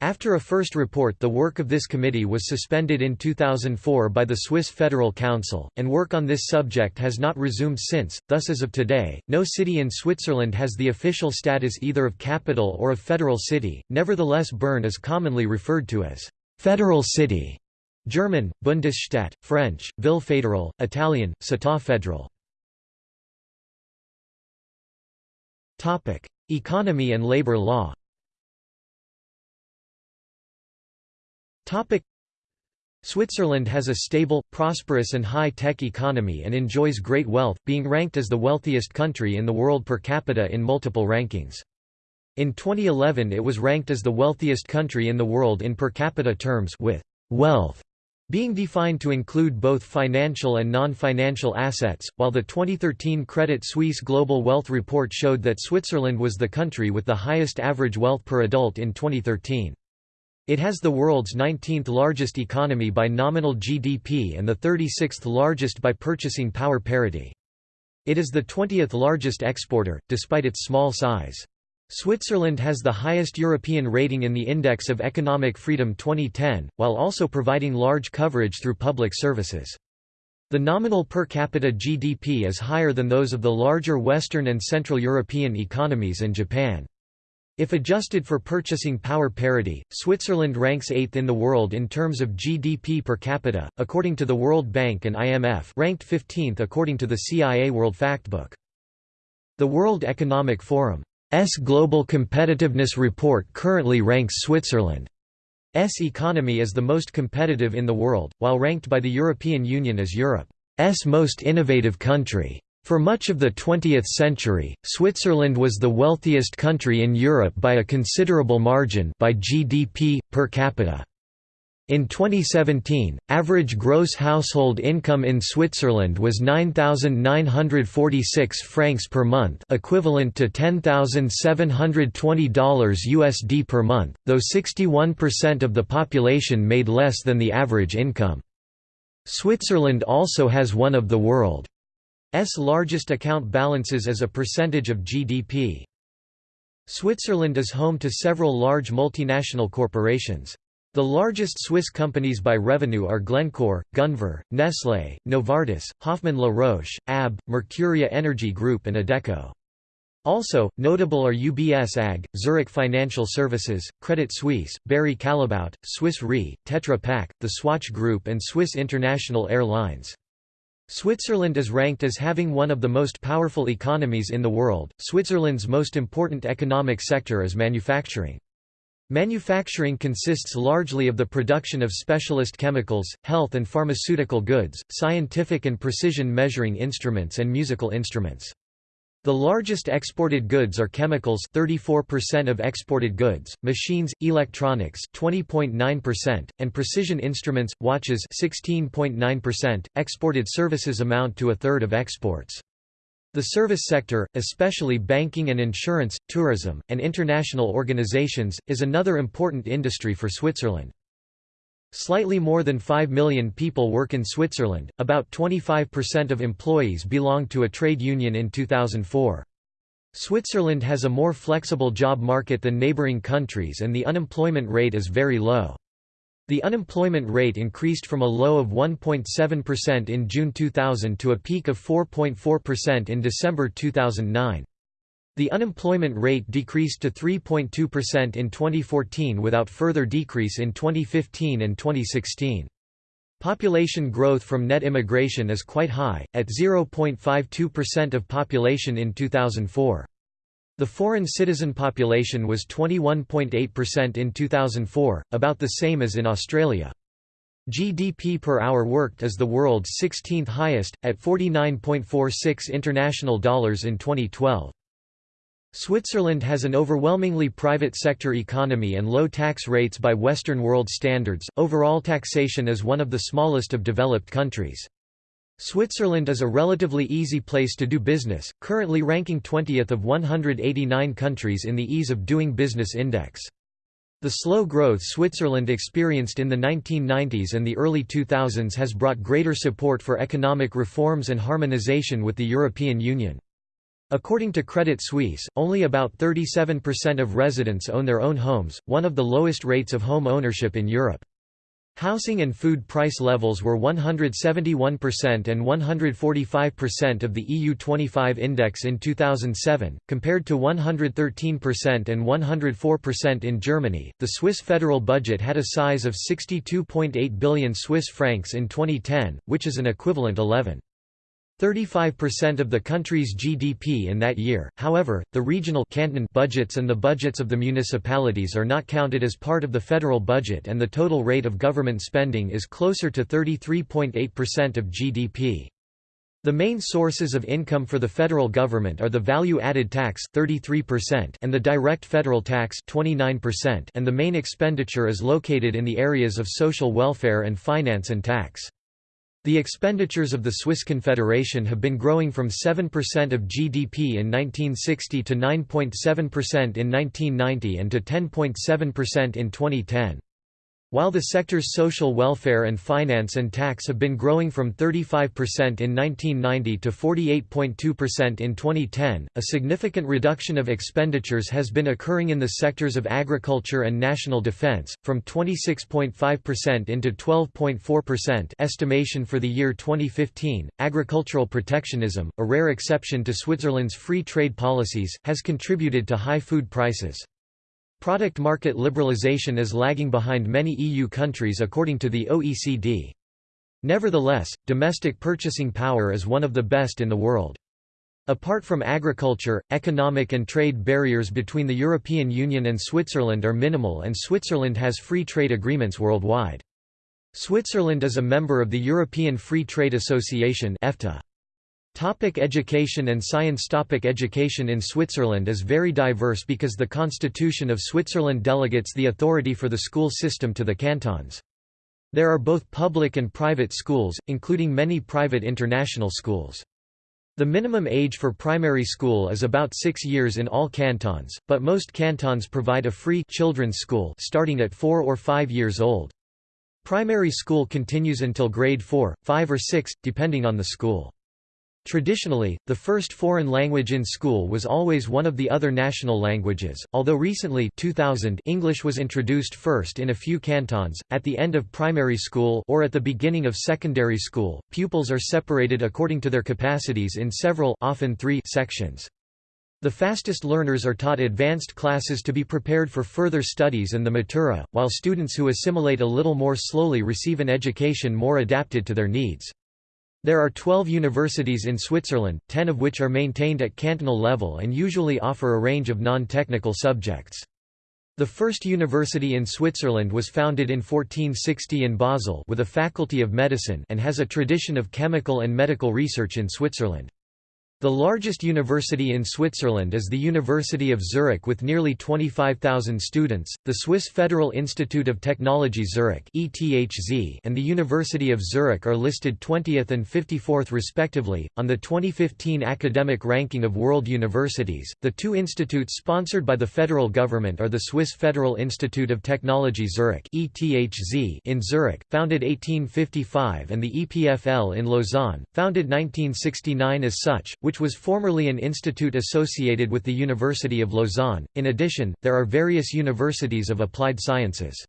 After a first report the work of this committee was suspended in 2004 by the Swiss Federal Council, and work on this subject has not resumed since, thus as of today, no city in Switzerland has the official status either of capital or of federal city, nevertheless Bern is commonly referred to as «federal city» German, Bundesstadt, French, Ville fédérale, Italian, Città federale. Economy and labor law Switzerland has a stable, prosperous and high-tech economy and enjoys great wealth, being ranked as the wealthiest country in the world per capita in multiple rankings. In 2011 it was ranked as the wealthiest country in the world in per capita terms with wealth being defined to include both financial and non-financial assets, while the 2013 Credit Suisse Global Wealth Report showed that Switzerland was the country with the highest average wealth per adult in 2013. It has the world's 19th largest economy by nominal GDP and the 36th largest by purchasing power parity. It is the 20th largest exporter, despite its small size. Switzerland has the highest European rating in the Index of Economic Freedom 2010, while also providing large coverage through public services. The nominal per capita GDP is higher than those of the larger Western and Central European economies and Japan. If adjusted for purchasing power parity, Switzerland ranks 8th in the world in terms of GDP per capita, according to the World Bank and IMF ranked 15th according to the CIA World Factbook. The World Economic Forum's Global Competitiveness Report currently ranks Switzerland's economy as the most competitive in the world, while ranked by the European Union as Europe's most innovative country. For much of the 20th century, Switzerland was the wealthiest country in Europe by a considerable margin by GDP, per capita. In 2017, average gross household income in Switzerland was 9,946 francs per month equivalent to $10,720 USD per month, though 61% of the population made less than the average income. Switzerland also has one of the world's S largest account balances as a percentage of GDP. Switzerland is home to several large multinational corporations. The largest Swiss companies by revenue are Glencore, Gunvor, Nestlé, Novartis, Hoffmann La Roche, ABB, Mercuria Energy Group and Adecco. Also, notable are UBS AG, Zurich Financial Services, Credit Suisse, Barry Callebaut, Swiss Re, Tetra Pak, the Swatch Group and Swiss International Airlines. Switzerland is ranked as having one of the most powerful economies in the world. Switzerland's most important economic sector is manufacturing. Manufacturing consists largely of the production of specialist chemicals, health and pharmaceutical goods, scientific and precision measuring instruments and musical instruments. The largest exported goods are chemicals 34% of exported goods, machines, electronics 20.9%, and precision instruments, watches 16.9%. Exported services amount to a third of exports. The service sector, especially banking and insurance, tourism, and international organizations, is another important industry for Switzerland. Slightly more than 5 million people work in Switzerland, about 25% of employees belonged to a trade union in 2004. Switzerland has a more flexible job market than neighboring countries and the unemployment rate is very low. The unemployment rate increased from a low of 1.7% in June 2000 to a peak of 4.4% in December 2009. The unemployment rate decreased to 3.2% in 2014 without further decrease in 2015 and 2016. Population growth from net immigration is quite high, at 0.52% of population in 2004. The foreign citizen population was 21.8% in 2004, about the same as in Australia. GDP per hour worked is the world's 16th highest, at 49.46 international dollars in 2012. Switzerland has an overwhelmingly private sector economy and low tax rates by Western world standards. Overall taxation is one of the smallest of developed countries. Switzerland is a relatively easy place to do business, currently ranking 20th of 189 countries in the Ease of Doing Business Index. The slow growth Switzerland experienced in the 1990s and the early 2000s has brought greater support for economic reforms and harmonization with the European Union. According to Credit Suisse, only about 37% of residents own their own homes, one of the lowest rates of home ownership in Europe. Housing and food price levels were 171% and 145% of the EU25 index in 2007, compared to 113% and 104% in Germany. The Swiss federal budget had a size of 62.8 billion Swiss francs in 2010, which is an equivalent 11. 35% of the country's GDP in that year, however, the regional canton budgets and the budgets of the municipalities are not counted as part of the federal budget and the total rate of government spending is closer to 33.8% of GDP. The main sources of income for the federal government are the value-added tax 33% and the direct federal tax 29% and the main expenditure is located in the areas of social welfare and finance and tax. The expenditures of the Swiss Confederation have been growing from 7% of GDP in 1960 to 9.7% in 1990 and to 10.7% in 2010. While the sector's social welfare and finance and tax have been growing from 35% in 1990 to 48.2% in 2010, a significant reduction of expenditures has been occurring in the sectors of agriculture and national defense, from 26.5% into 12.4% estimation for the year 2015. Agricultural protectionism, a rare exception to Switzerland's free trade policies, has contributed to high food prices. Product market liberalization is lagging behind many EU countries according to the OECD. Nevertheless, domestic purchasing power is one of the best in the world. Apart from agriculture, economic and trade barriers between the European Union and Switzerland are minimal and Switzerland has free trade agreements worldwide. Switzerland is a member of the European Free Trade Association EFTA. Topic education and science Topic Education in Switzerland is very diverse because the Constitution of Switzerland delegates the authority for the school system to the cantons. There are both public and private schools, including many private international schools. The minimum age for primary school is about six years in all cantons, but most cantons provide a free children's school starting at four or five years old. Primary school continues until grade 4, 5 or 6, depending on the school. Traditionally, the first foreign language in school was always one of the other national languages, although recently 2000 English was introduced first in a few cantons. At the end of primary school or at the beginning of secondary school, pupils are separated according to their capacities in several often three sections. The fastest learners are taught advanced classes to be prepared for further studies and the matura, while students who assimilate a little more slowly receive an education more adapted to their needs. There are 12 universities in Switzerland, 10 of which are maintained at cantonal level and usually offer a range of non-technical subjects. The first university in Switzerland was founded in 1460 in Basel with a faculty of medicine and has a tradition of chemical and medical research in Switzerland. The largest university in Switzerland is the University of Zurich with nearly 25,000 students, the Swiss Federal Institute of Technology Zurich and the University of Zurich are listed 20th and 54th respectively. On the 2015 academic ranking of world universities, the two institutes sponsored by the federal government are the Swiss Federal Institute of Technology Zurich in Zurich, founded 1855 and the EPFL in Lausanne, founded 1969 as such, which was formerly an institute associated with the University of Lausanne. In addition, there are various universities of applied sciences.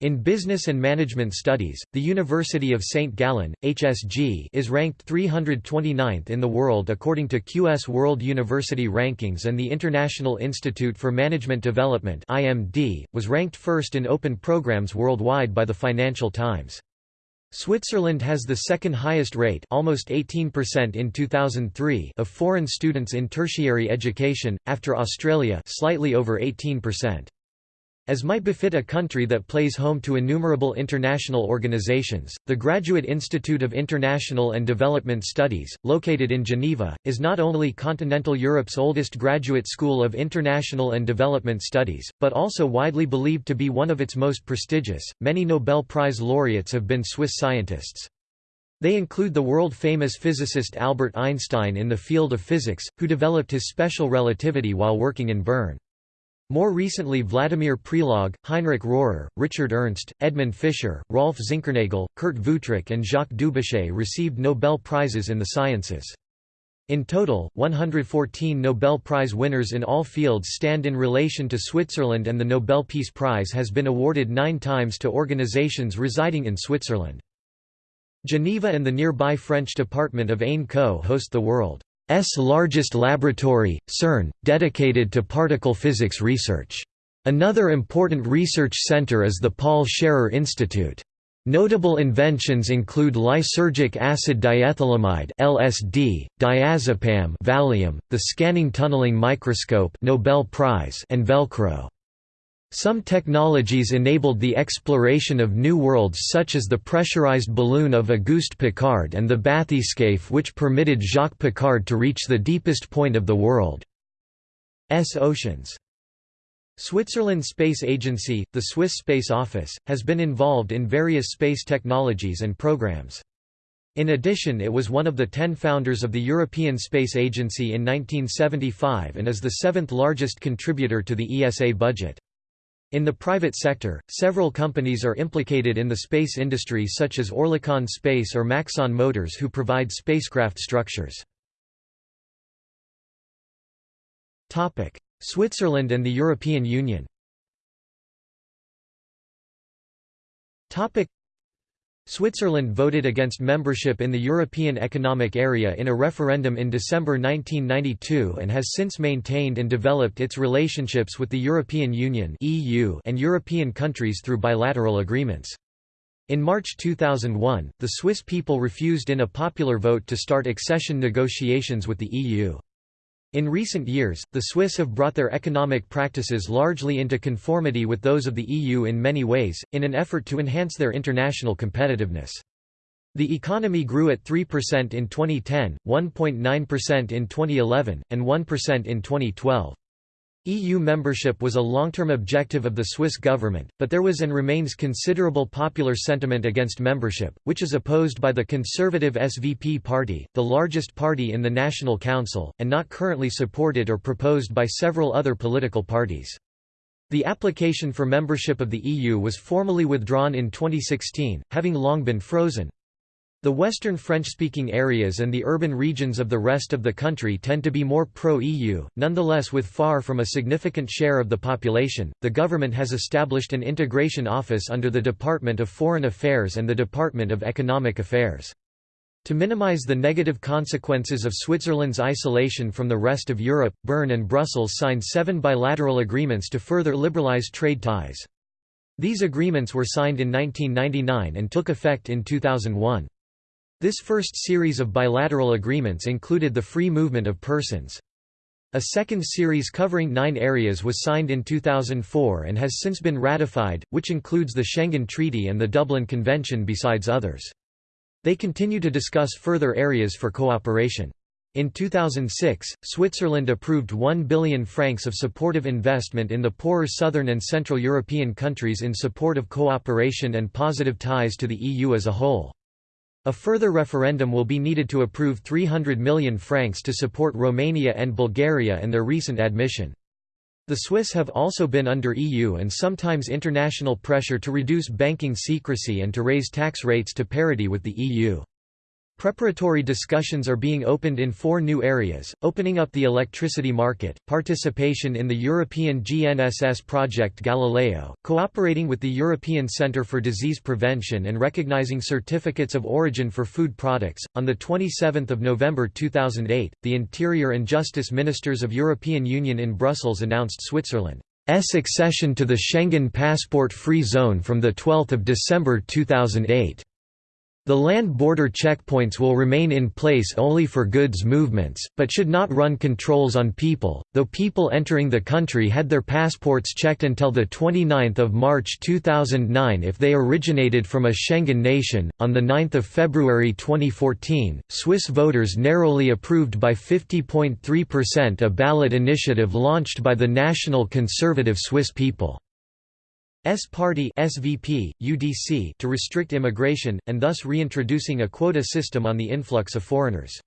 In Business and Management Studies, the University of St. Gallen, HSG is ranked 329th in the world according to QS World University Rankings and the International Institute for Management Development IMD, was ranked first in open programs worldwide by the Financial Times. Switzerland has the second highest rate almost 18% in 2003 of foreign students in tertiary education, after Australia slightly over 18%. As might befit a country that plays home to innumerable international organizations, the Graduate Institute of International and Development Studies, located in Geneva, is not only continental Europe's oldest graduate school of international and development studies, but also widely believed to be one of its most prestigious. Many Nobel Prize laureates have been Swiss scientists. They include the world-famous physicist Albert Einstein in the field of physics, who developed his special relativity while working in Bern. More recently Vladimir Prelog, Heinrich Rohrer, Richard Ernst, Edmund Fischer, Rolf Zinkernagel, Kurt Wüthrich and Jacques Dubochet received Nobel Prizes in the sciences. In total, 114 Nobel Prize winners in all fields stand in relation to Switzerland and the Nobel Peace Prize has been awarded nine times to organizations residing in Switzerland. Geneva and the nearby French department of Ain-Co host the world largest laboratory, CERN, dedicated to particle physics research. Another important research center is the Paul Scherrer Institute. Notable inventions include lysergic acid diethylamide (LSD), diazepam, Valium, the scanning tunneling microscope (Nobel Prize), and Velcro. Some technologies enabled the exploration of new worlds such as the pressurized balloon of Auguste Piccard and the bathyscaphe which permitted Jacques Piccard to reach the deepest point of the world's oceans. Switzerland Space Agency, the Swiss Space Office, has been involved in various space technologies and programs. In addition it was one of the ten founders of the European Space Agency in 1975 and is the seventh largest contributor to the ESA budget. In the private sector, several companies are implicated in the space industry such as Oerlikon Space or Maxon Motors who provide spacecraft structures. Switzerland and the European Union Switzerland voted against membership in the European Economic Area in a referendum in December 1992 and has since maintained and developed its relationships with the European Union and European countries through bilateral agreements. In March 2001, the Swiss people refused in a popular vote to start accession negotiations with the EU. In recent years, the Swiss have brought their economic practices largely into conformity with those of the EU in many ways, in an effort to enhance their international competitiveness. The economy grew at 3% in 2010, 1.9% in 2011, and 1% in 2012. EU membership was a long-term objective of the Swiss government, but there was and remains considerable popular sentiment against membership, which is opposed by the conservative SVP party, the largest party in the National Council, and not currently supported or proposed by several other political parties. The application for membership of the EU was formally withdrawn in 2016, having long been frozen. The western French-speaking areas and the urban regions of the rest of the country tend to be more pro-EU, nonetheless with far from a significant share of the population, the government has established an integration office under the Department of Foreign Affairs and the Department of Economic Affairs. To minimize the negative consequences of Switzerland's isolation from the rest of Europe, Bern and Brussels signed seven bilateral agreements to further liberalize trade ties. These agreements were signed in 1999 and took effect in 2001. This first series of bilateral agreements included the free movement of persons. A second series covering nine areas was signed in 2004 and has since been ratified, which includes the Schengen Treaty and the Dublin Convention besides others. They continue to discuss further areas for cooperation. In 2006, Switzerland approved 1 billion francs of supportive investment in the poorer southern and central European countries in support of cooperation and positive ties to the EU as a whole. A further referendum will be needed to approve 300 million francs to support Romania and Bulgaria and their recent admission. The Swiss have also been under EU and sometimes international pressure to reduce banking secrecy and to raise tax rates to parity with the EU. Preparatory discussions are being opened in four new areas, opening up the electricity market, participation in the European GNSS project Galileo, cooperating with the European Centre for Disease Prevention and recognizing certificates of origin for food products. On the 27th of November 2008, the Interior and Justice Ministers of European Union in Brussels announced Switzerland's accession to the Schengen passport-free zone from the 12th of December 2008. The land border checkpoints will remain in place only for goods movements, but should not run controls on people, though people entering the country had their passports checked until 29 March 2009 if they originated from a Schengen nation. On 9 February 2014, Swiss voters narrowly approved by 50.3% a ballot initiative launched by the National Conservative Swiss People. S Party SVP, UDC to restrict immigration, and thus reintroducing a quota system on the influx of foreigners.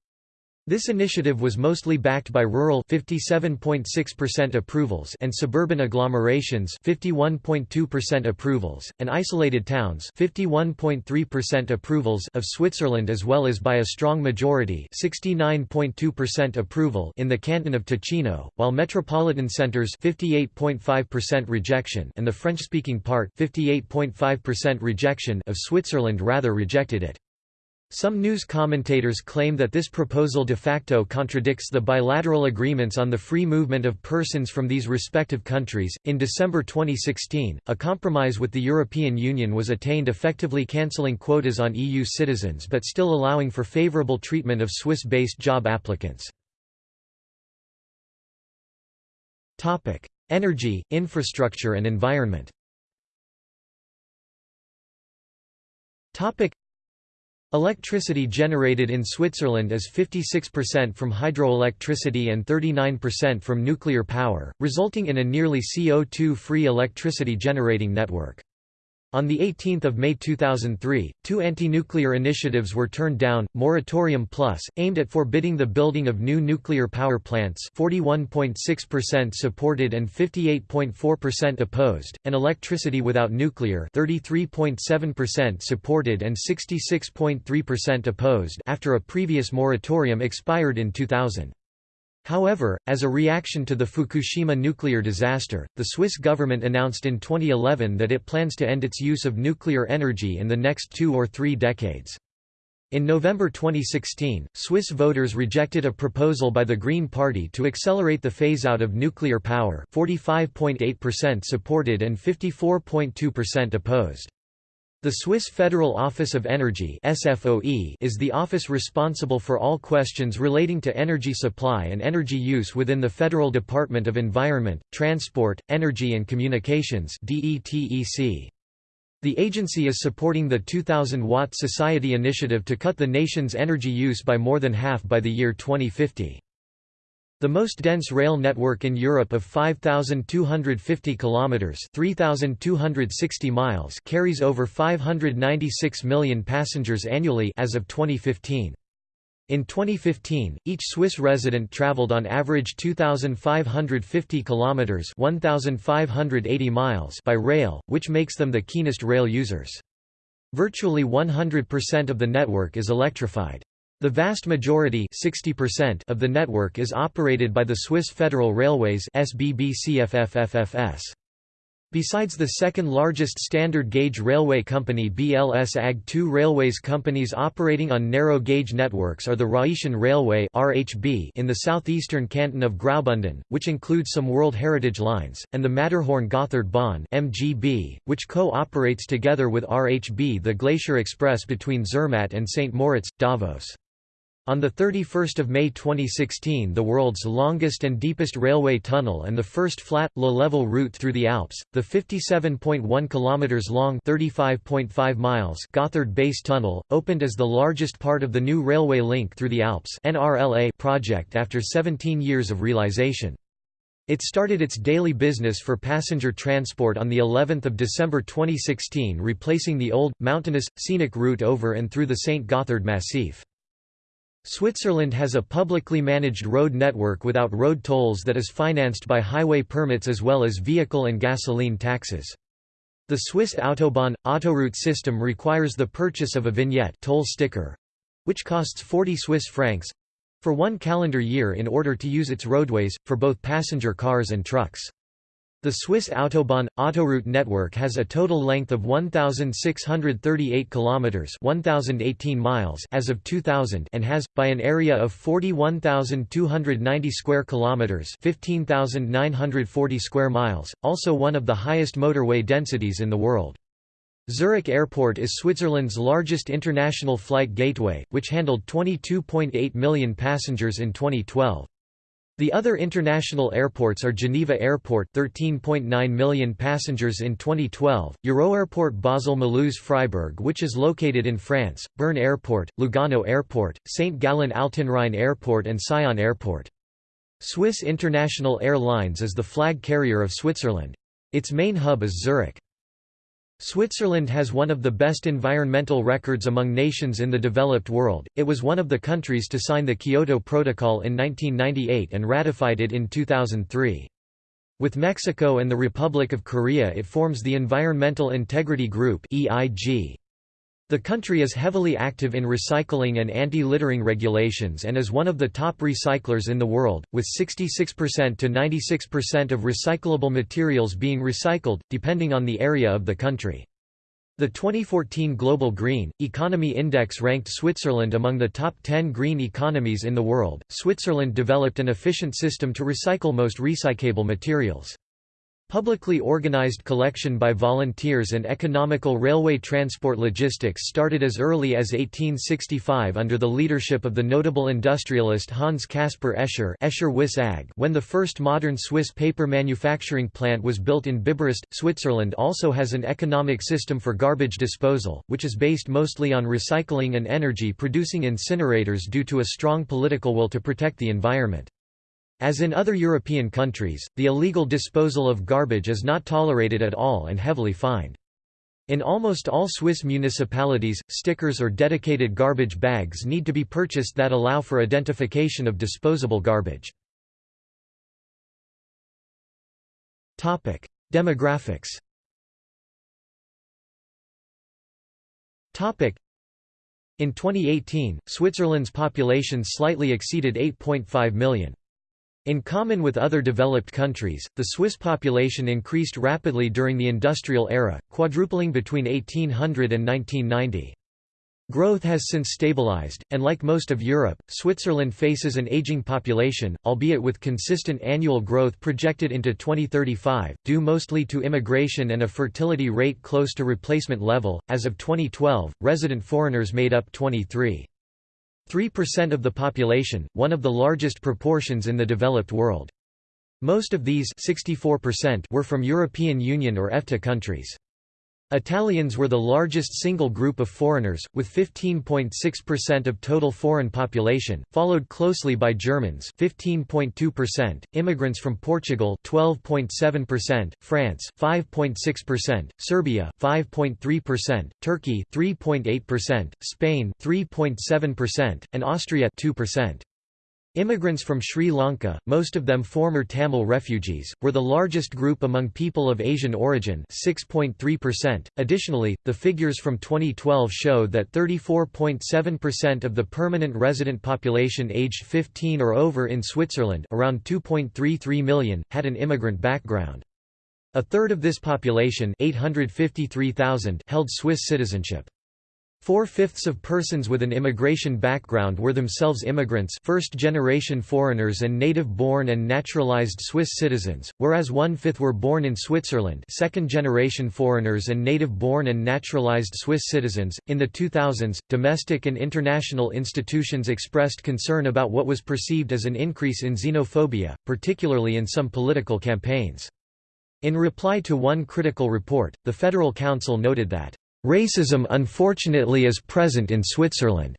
This initiative was mostly backed by rural 57.6% approvals and suburban agglomerations 51.2% approvals and isolated towns 51.3% approvals of Switzerland as well as by a strong majority 69.2% approval in the canton of Ticino, while metropolitan centers 58.5% rejection and the French-speaking part 58.5% rejection of Switzerland rather rejected it. Some news commentators claim that this proposal de facto contradicts the bilateral agreements on the free movement of persons from these respective countries. In December 2016, a compromise with the European Union was attained effectively cancelling quotas on EU citizens but still allowing for favourable treatment of Swiss based job applicants. Energy, infrastructure and environment Electricity generated in Switzerland is 56% from hydroelectricity and 39% from nuclear power, resulting in a nearly CO2-free electricity generating network. On 18 May 2003, two anti-nuclear initiatives were turned down, Moratorium Plus, aimed at forbidding the building of new nuclear power plants 41.6% supported and 58.4% opposed, and Electricity Without Nuclear 33.7% supported and 66.3% opposed after a previous moratorium expired in 2000. However, as a reaction to the Fukushima nuclear disaster, the Swiss government announced in 2011 that it plans to end its use of nuclear energy in the next two or three decades. In November 2016, Swiss voters rejected a proposal by the Green Party to accelerate the phase-out of nuclear power 45.8% supported and 54.2% opposed. The Swiss Federal Office of Energy SFOE is the office responsible for all questions relating to energy supply and energy use within the Federal Department of Environment, Transport, Energy and Communications The agency is supporting the 2000-watt Society initiative to cut the nation's energy use by more than half by the year 2050. The most dense rail network in Europe of 5250 kilometers, 3260 miles, carries over 596 million passengers annually as of 2015. In 2015, each Swiss resident traveled on average 2550 kilometers, 1580 miles by rail, which makes them the keenest rail users. Virtually 100% of the network is electrified. The vast majority of the network is operated by the Swiss Federal Railways The Besides the second-largest standard-gauge railway company BLS AG two railways companies operating on narrow-gauge networks are the Rhaetian Railway in the southeastern canton of Graubünden, which includes some World Heritage lines, and the Matterhorn-Gotthard-Bahn which co-operates together with RHB the Glacier Express between Zermatt and St. Moritz, Davos. On 31 May 2016 the world's longest and deepest railway tunnel and the first flat, low-level route through the Alps, the 57.1 km long 35.5 miles Gotthard Base Tunnel, opened as the largest part of the new railway link through the Alps NRLA project after 17 years of realization. It started its daily business for passenger transport on the 11th of December 2016 replacing the old, mountainous, scenic route over and through the St. Gotthard Massif. Switzerland has a publicly managed road network without road tolls that is financed by highway permits as well as vehicle and gasoline taxes. The Swiss Autobahn – Autoroute system requires the purchase of a vignette toll sticker, which costs 40 Swiss francs for one calendar year in order to use its roadways, for both passenger cars and trucks. The Swiss Autobahn Autoroute network has a total length of 1638 kilometers, 1018 miles as of 2000 and has by an area of 41290 square kilometers, 15940 square miles, also one of the highest motorway densities in the world. Zurich Airport is Switzerland's largest international flight gateway, which handled 22.8 million passengers in 2012. The other international airports are Geneva Airport 13.9 million passengers in 2012, Euroairport Basel-Mulhouse Freiburg which is located in France, Bern Airport, Lugano Airport, St. Gallen Altenrhein Airport and Sion Airport. Swiss International Airlines is the flag carrier of Switzerland. Its main hub is Zurich. Switzerland has one of the best environmental records among nations in the developed world. It was one of the countries to sign the Kyoto Protocol in 1998 and ratified it in 2003. With Mexico and the Republic of Korea it forms the Environmental Integrity Group (EIG). The country is heavily active in recycling and anti-littering regulations and is one of the top recyclers in the world, with 66% to 96% of recyclable materials being recycled, depending on the area of the country. The 2014 Global Green Economy Index ranked Switzerland among the top 10 green economies in the world. Switzerland developed an efficient system to recycle most recyclable materials. Publicly organized collection by volunteers and economical railway transport logistics started as early as 1865 under the leadership of the notable industrialist Hans Caspar Escher Escher -Ag, when the first modern Swiss paper manufacturing plant was built in Biberist. Switzerland also has an economic system for garbage disposal, which is based mostly on recycling and energy producing incinerators due to a strong political will to protect the environment. As in other European countries, the illegal disposal of garbage is not tolerated at all and heavily fined. In almost all Swiss municipalities, stickers or dedicated garbage bags need to be purchased that allow for identification of disposable garbage. Demographics In 2018, Switzerland's population slightly exceeded 8.5 million. In common with other developed countries, the Swiss population increased rapidly during the industrial era, quadrupling between 1800 and 1990. Growth has since stabilized, and like most of Europe, Switzerland faces an aging population, albeit with consistent annual growth projected into 2035, due mostly to immigration and a fertility rate close to replacement level. As of 2012, resident foreigners made up 23. 3% of the population, one of the largest proportions in the developed world. Most of these 64% were from European Union or EFTA countries. Italians were the largest single group of foreigners, with 15.6% of total foreign population, followed closely by Germans 15.2%, immigrants from Portugal 12.7%, France 5.6%, Serbia 5.3%, Turkey 3.8%, Spain 3.7%, and Austria 2%. Immigrants from Sri Lanka, most of them former Tamil refugees, were the largest group among people of Asian origin 6.3%. Additionally, the figures from 2012 show that 34.7% of the permanent resident population aged 15 or over in Switzerland around 2.33 million, had an immigrant background. A third of this population 853,000 held Swiss citizenship. Four-fifths of persons with an immigration background were themselves immigrants first-generation foreigners and native-born and naturalized Swiss citizens, whereas one-fifth were born in Switzerland second-generation foreigners and native-born and naturalized Swiss citizens. In the 2000s, domestic and international institutions expressed concern about what was perceived as an increase in xenophobia, particularly in some political campaigns. In reply to one critical report, the Federal Council noted that Racism unfortunately is present in Switzerland,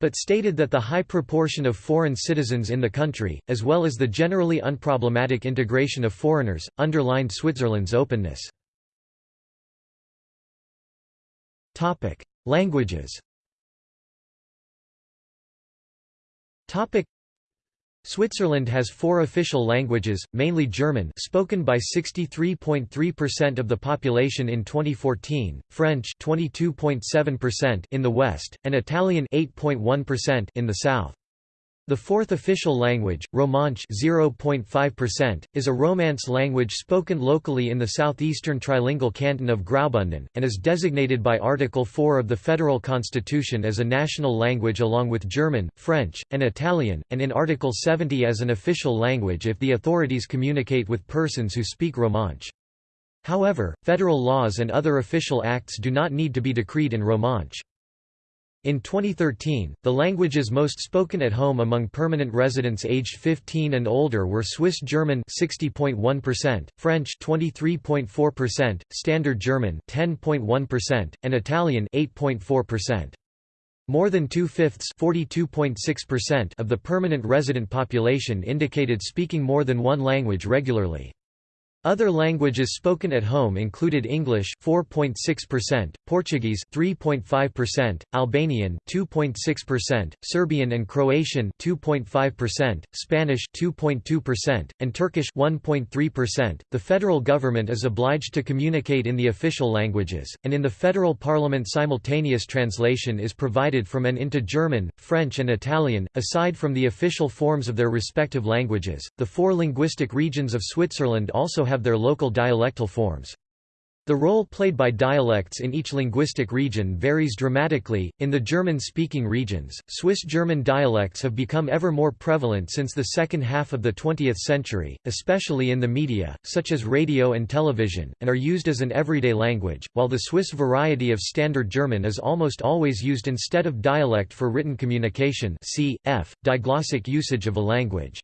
but stated that the high proportion of foreign citizens in the country, as well as the generally unproblematic integration of foreigners, underlined Switzerland's openness. Languages Switzerland has four official languages, mainly German spoken by 63.3% of the population in 2014, French 22.7% in the west, and Italian 8.1% in the south. The fourth official language, Romansh 0.5%, is a Romance language spoken locally in the southeastern trilingual canton of Graubünden, and is designated by Article 4 of the Federal Constitution as a national language along with German, French, and Italian, and in Article 70 as an official language if the authorities communicate with persons who speak Romansh. However, federal laws and other official acts do not need to be decreed in Romansh. In 2013, the languages most spoken at home among permanent residents aged 15 and older were Swiss German 60.1%, French 23.4%, Standard German 10.1%, and Italian 8.4%. More than two-fifths of the permanent resident population indicated speaking more than one language regularly. Other languages spoken at home included English 4.6%, Portuguese 3.5%, Albanian 2.6%, Serbian and Croatian 2.5%, Spanish 2.2%, and Turkish 1.3%. The federal government is obliged to communicate in the official languages, and in the federal parliament simultaneous translation is provided from and into German, French and Italian, aside from the official forms of their respective languages. The four linguistic regions of Switzerland also have their local dialectal forms. The role played by dialects in each linguistic region varies dramatically. In the German speaking regions, Swiss German dialects have become ever more prevalent since the second half of the 20th century, especially in the media, such as radio and television, and are used as an everyday language, while the Swiss variety of Standard German is almost always used instead of dialect for written communication, cf. diglossic usage of a language.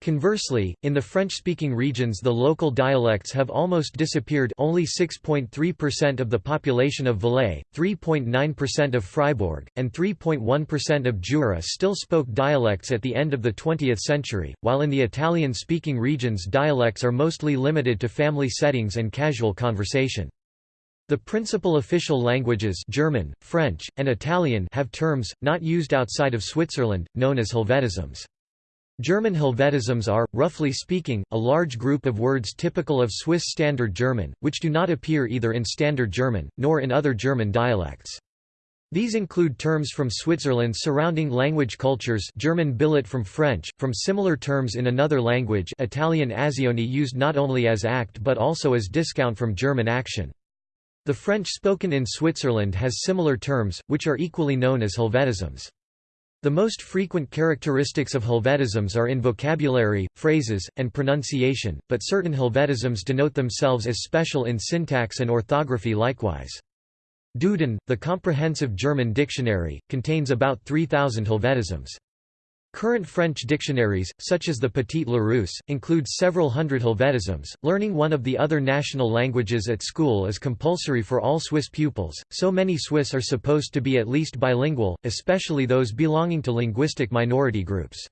Conversely, in the French-speaking regions the local dialects have almost disappeared only 6.3% of the population of Valais, 3.9% of Fribourg, and 3.1% of Jura still spoke dialects at the end of the 20th century, while in the Italian-speaking regions dialects are mostly limited to family settings and casual conversation. The principal official languages German, French, and Italian have terms, not used outside of Switzerland, known as Helvetisms. German Helvetisms are, roughly speaking, a large group of words typical of Swiss Standard German, which do not appear either in Standard German, nor in other German dialects. These include terms from Switzerland surrounding language cultures German billet from French, from similar terms in another language Italian azioni used not only as act but also as discount from German action. The French spoken in Switzerland has similar terms, which are equally known as Helvetisms. The most frequent characteristics of Helvetisms are in vocabulary, phrases, and pronunciation, but certain Helvetisms denote themselves as special in syntax and orthography likewise. Duden, the comprehensive German dictionary, contains about 3,000 Helvetisms. Current French dictionaries, such as the Petit Larousse, include several hundred Helvetisms. Learning one of the other national languages at school is compulsory for all Swiss pupils, so many Swiss are supposed to be at least bilingual, especially those belonging to linguistic minority groups.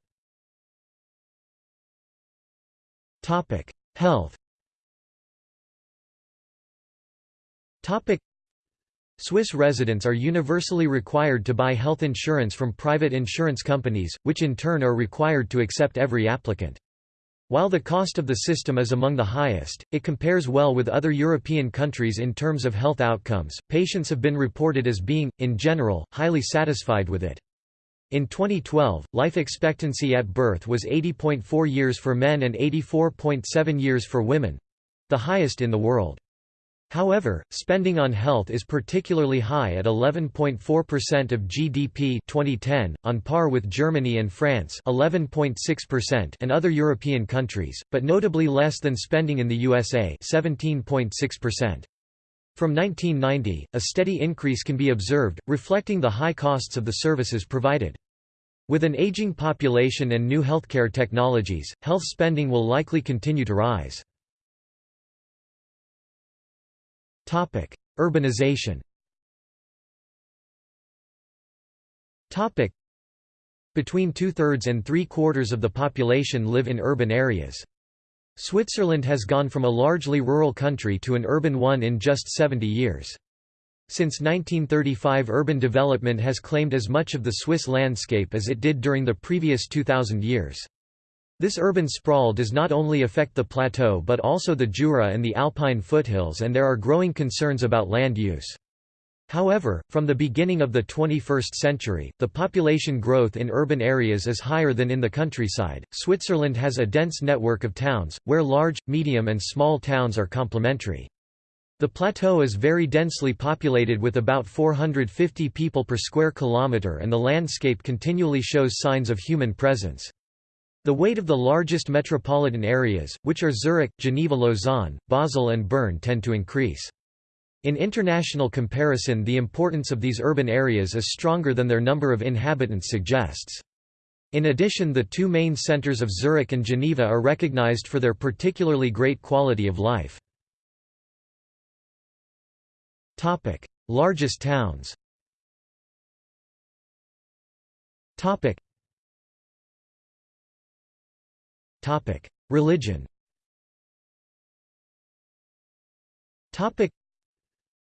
Health Swiss residents are universally required to buy health insurance from private insurance companies, which in turn are required to accept every applicant. While the cost of the system is among the highest, it compares well with other European countries in terms of health outcomes. Patients have been reported as being, in general, highly satisfied with it. In 2012, life expectancy at birth was 80.4 years for men and 84.7 years for women. the highest in the world. However, spending on health is particularly high at 11.4% of GDP 2010, on par with Germany and France 11.6% and other European countries, but notably less than spending in the USA 17.6%. From 1990, a steady increase can be observed, reflecting the high costs of the services provided. With an aging population and new healthcare technologies, health spending will likely continue to rise. Topic: Urbanization. Topic: Between two-thirds and three-quarters of the population live in urban areas. Switzerland has gone from a largely rural country to an urban one in just 70 years. Since 1935 urban development has claimed as much of the Swiss landscape as it did during the previous 2,000 years. This urban sprawl does not only affect the plateau but also the Jura and the Alpine foothills and there are growing concerns about land use. However, from the beginning of the 21st century, the population growth in urban areas is higher than in the countryside. Switzerland has a dense network of towns, where large, medium, and small towns are complementary. The plateau is very densely populated with about 450 people per square kilometre and the landscape continually shows signs of human presence. The weight of the largest metropolitan areas, which are Zurich, Geneva-Lausanne, Basel and Bern tend to increase. In international comparison the importance of these urban areas is stronger than their number of inhabitants suggests. In addition the two main centers of Zurich and Geneva are recognized for their particularly great quality of life. Largest towns Religion.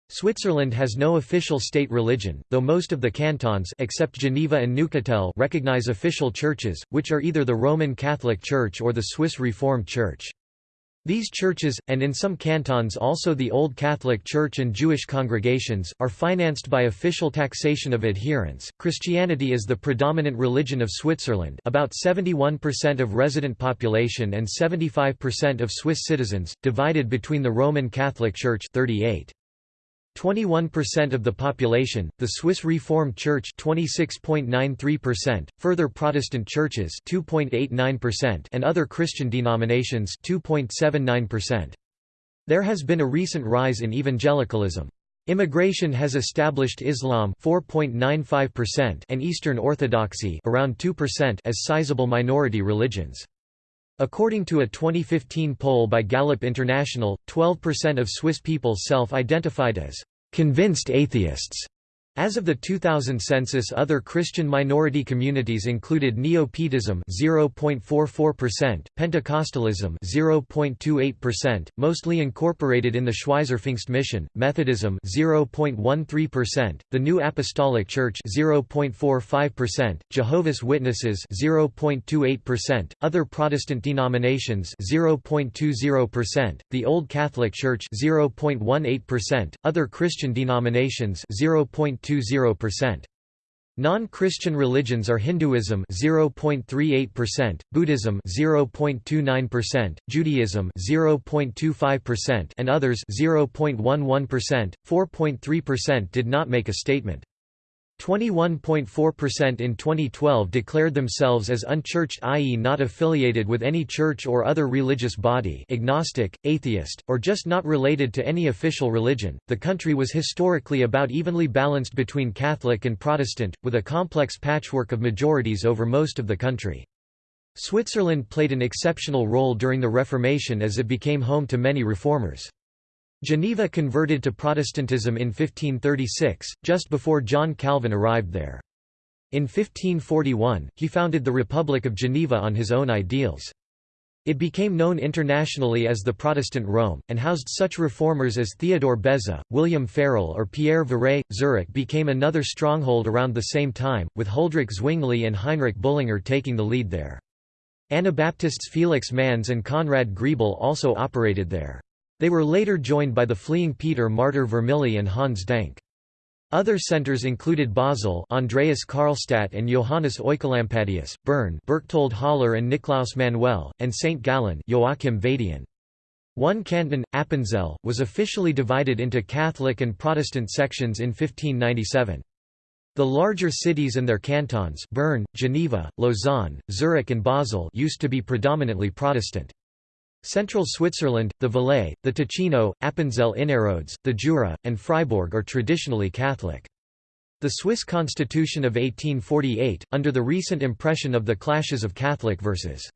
Switzerland has no official state religion, though most of the cantons except Geneva and Neuchâtel recognize official churches, which are either the Roman Catholic Church or the Swiss Reformed Church. These churches, and in some cantons also the Old Catholic Church and Jewish congregations, are financed by official taxation of adherents. Christianity is the predominant religion of Switzerland, about 71% of resident population and 75% of Swiss citizens, divided between the Roman Catholic Church 38. 21% of the population, the Swiss Reformed Church 26.93%, further Protestant churches 2.89% and other Christian denominations 2.79%. There has been a recent rise in evangelicalism. Immigration has established Islam 4.95% and Eastern Orthodoxy around 2% as sizable minority religions. According to a 2015 poll by Gallup International, 12% of Swiss people self-identified as convinced atheists. As of the 2000 census other Christian minority communities included Neo-Pietism 0.44%, Pentecostalism 0.28%, mostly incorporated in the Schweizerpfingst Mission, Methodism 0.13%, the New Apostolic Church 0.45%, Jehovah's Witnesses 0.28%, other Protestant denominations 0.20%, the Old Catholic Church 0.18%, other Christian denominations 0. 0.20%. Non-Christian religions are Hinduism 0.38%, Buddhism 0.29%, Judaism 0.25% and others 0.11%. 4.3% did not make a statement. 21.4% in 2012 declared themselves as unchurched i.e. not affiliated with any church or other religious body agnostic, atheist, or just not related to any official religion. The country was historically about evenly balanced between Catholic and Protestant, with a complex patchwork of majorities over most of the country. Switzerland played an exceptional role during the Reformation as it became home to many reformers. Geneva converted to Protestantism in 1536, just before John Calvin arrived there. In 1541, he founded the Republic of Geneva on his own ideals. It became known internationally as the Protestant Rome, and housed such reformers as Theodore Beza, William Farel or Pierre Viret. Zurich became another stronghold around the same time, with Huldrych Zwingli and Heinrich Bullinger taking the lead there. Anabaptists Felix Manz and Conrad Grebel also operated there. They were later joined by the fleeing Peter Martyr Vermigli and Hans Denck. Other centers included Basel Andreas Karlstadt and Johannes Oecolampadius, Bern Berchtold Haller and Niklaus Manuel, and St. Gallen Joachim Vadian. One canton, Appenzell, was officially divided into Catholic and Protestant sections in 1597. The larger cities and their cantons Bern, Geneva, Lausanne, Zurich and Basel used to be predominantly Protestant. Central Switzerland, the Valais, the Ticino, Appenzell Innerrhodes, the Jura, and Fribourg are traditionally Catholic. The Swiss constitution of 1848, under the recent impression of the clashes of Catholic versus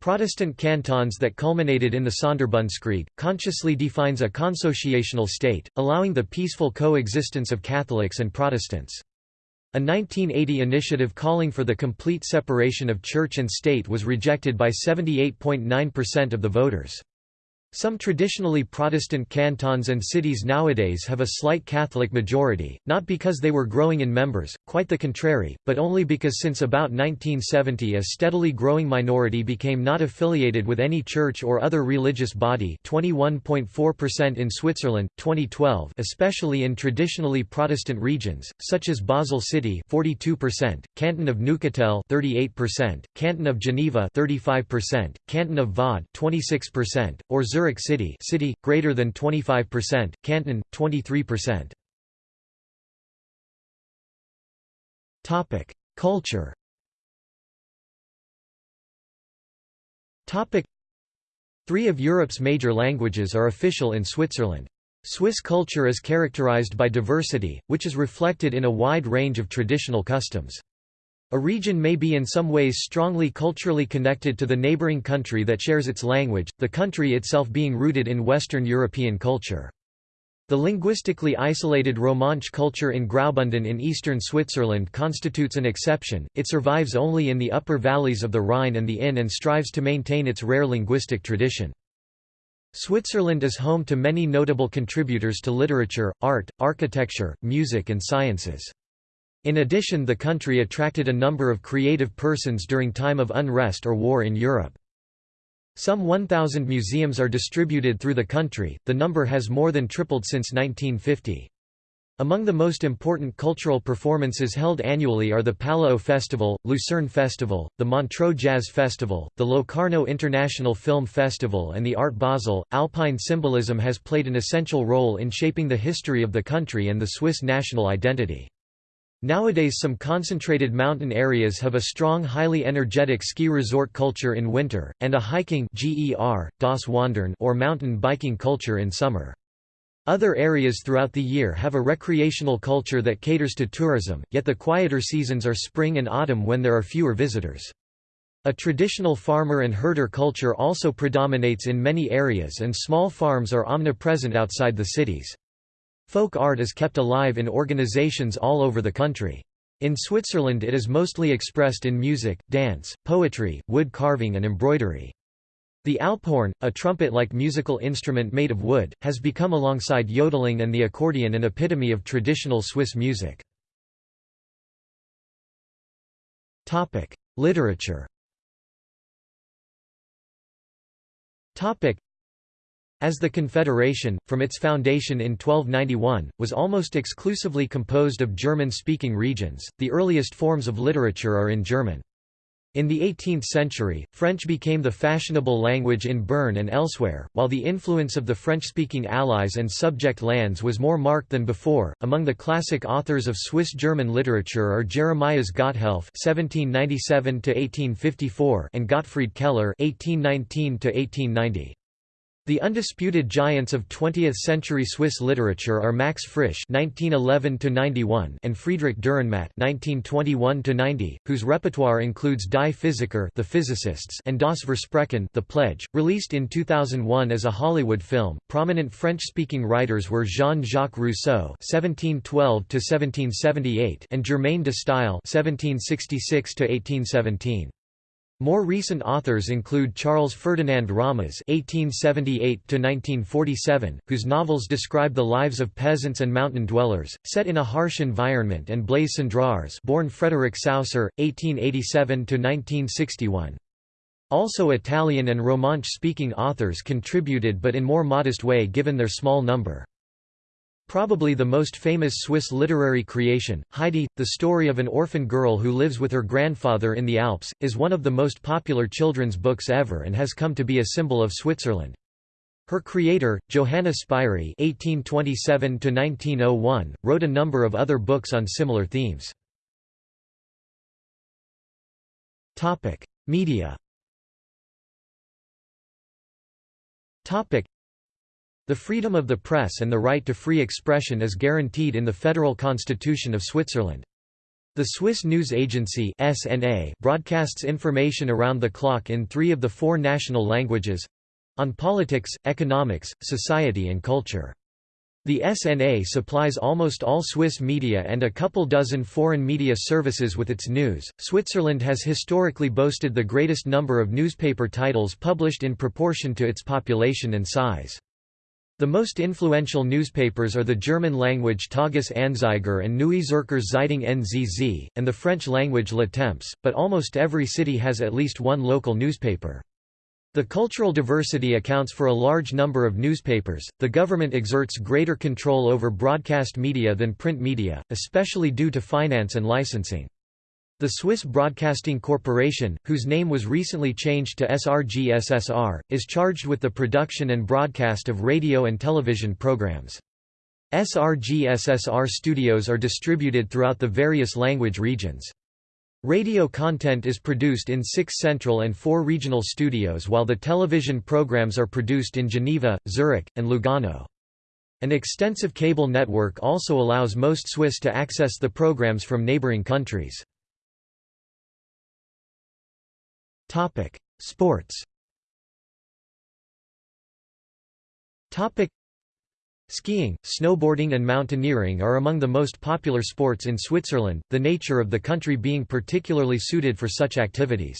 Protestant cantons that culminated in the Sonderbundskrieg, consciously defines a consociational state, allowing the peaceful coexistence of Catholics and Protestants. A 1980 initiative calling for the complete separation of church and state was rejected by 78.9% of the voters. Some traditionally Protestant cantons and cities nowadays have a slight Catholic majority, not because they were growing in members, quite the contrary, but only because since about 1970 a steadily growing minority became not affiliated with any church or other religious body 21.4% in Switzerland, 2012 especially in traditionally Protestant regions, such as Basel City 42%, Canton of Neuchâtel 38%, Canton of Geneva 35%, Canton of Vaud 26%, or Zurich Zurich City, city greater than 25%, Canton 23%. Topic: Culture. Topic: Three of Europe's major languages are official in Switzerland. Swiss culture is characterized by diversity, which is reflected in a wide range of traditional customs. A region may be in some ways strongly culturally connected to the neighboring country that shares its language, the country itself being rooted in Western European culture. The linguistically isolated Romansh culture in Graubünden in eastern Switzerland constitutes an exception, it survives only in the upper valleys of the Rhine and the Inn and strives to maintain its rare linguistic tradition. Switzerland is home to many notable contributors to literature, art, architecture, music and sciences. In addition the country attracted a number of creative persons during time of unrest or war in Europe. Some 1,000 museums are distributed through the country, the number has more than tripled since 1950. Among the most important cultural performances held annually are the Paléo Festival, Lucerne Festival, the Montreux Jazz Festival, the Locarno International Film Festival, and the Art Basel. Alpine symbolism has played an essential role in shaping the history of the country and the Swiss national identity. Nowadays some concentrated mountain areas have a strong highly energetic ski resort culture in winter, and a hiking GER, das Wandern or mountain biking culture in summer. Other areas throughout the year have a recreational culture that caters to tourism, yet the quieter seasons are spring and autumn when there are fewer visitors. A traditional farmer and herder culture also predominates in many areas and small farms are omnipresent outside the cities. Folk art is kept alive in organizations all over the country. In Switzerland it is mostly expressed in music, dance, poetry, wood carving and embroidery. The alphorn, a trumpet-like musical instrument made of wood, has become alongside yodeling and the accordion an epitome of traditional Swiss music. Literature as the Confederation, from its foundation in 1291, was almost exclusively composed of German-speaking regions, the earliest forms of literature are in German. In the 18th century, French became the fashionable language in Bern and elsewhere, while the influence of the French-speaking allies and subject lands was more marked than before. Among the classic authors of Swiss German literature are Jeremias Gotthelf (1797–1854) and Gottfried Keller (1819–1890). The undisputed giants of 20th-century Swiss literature are Max Frisch (1911–91) and Friedrich Dürrenmatt (1921–90), whose repertoire includes Die Physiker (The Physicists) and Das Versprechen (The Pledge). Released in 2001 as a Hollywood film, prominent French-speaking writers were Jean-Jacques Rousseau (1712–1778) and Germaine de Staël (1766–1817). More recent authors include Charles Ferdinand Ramuz (1878–1947), whose novels describe the lives of peasants and mountain dwellers, set in a harsh environment, and Blaise Cendrars, born Frédéric Sauser, (1887–1961). Also Italian and Romansh-speaking authors contributed but in more modest way given their small number. Probably the most famous Swiss literary creation, Heidi, the story of an orphan girl who lives with her grandfather in the Alps, is one of the most popular children's books ever and has come to be a symbol of Switzerland. Her creator, Johanna Spyri (1827–1901), wrote a number of other books on similar themes. Topic: Media. Topic: The freedom of the press and the right to free expression is guaranteed in the Federal Constitution of Switzerland. The Swiss News Agency (SNA) broadcasts information around the clock in 3 of the 4 national languages on politics, economics, society and culture. The SNA supplies almost all Swiss media and a couple dozen foreign media services with its news. Switzerland has historically boasted the greatest number of newspaper titles published in proportion to its population and size. The most influential newspapers are the German-language Tages Anzeiger and Neue Zürcher Zeitung NZZ, and the French-language Le Temps, but almost every city has at least one local newspaper. The cultural diversity accounts for a large number of newspapers. The government exerts greater control over broadcast media than print media, especially due to finance and licensing. The Swiss Broadcasting Corporation, whose name was recently changed to SRG-SSR, is charged with the production and broadcast of radio and television programs. SRG-SSR studios are distributed throughout the various language regions. Radio content is produced in six central and four regional studios while the television programs are produced in Geneva, Zurich, and Lugano. An extensive cable network also allows most Swiss to access the programs from neighboring countries. Sports Skiing, snowboarding and mountaineering are among the most popular sports in Switzerland, the nature of the country being particularly suited for such activities.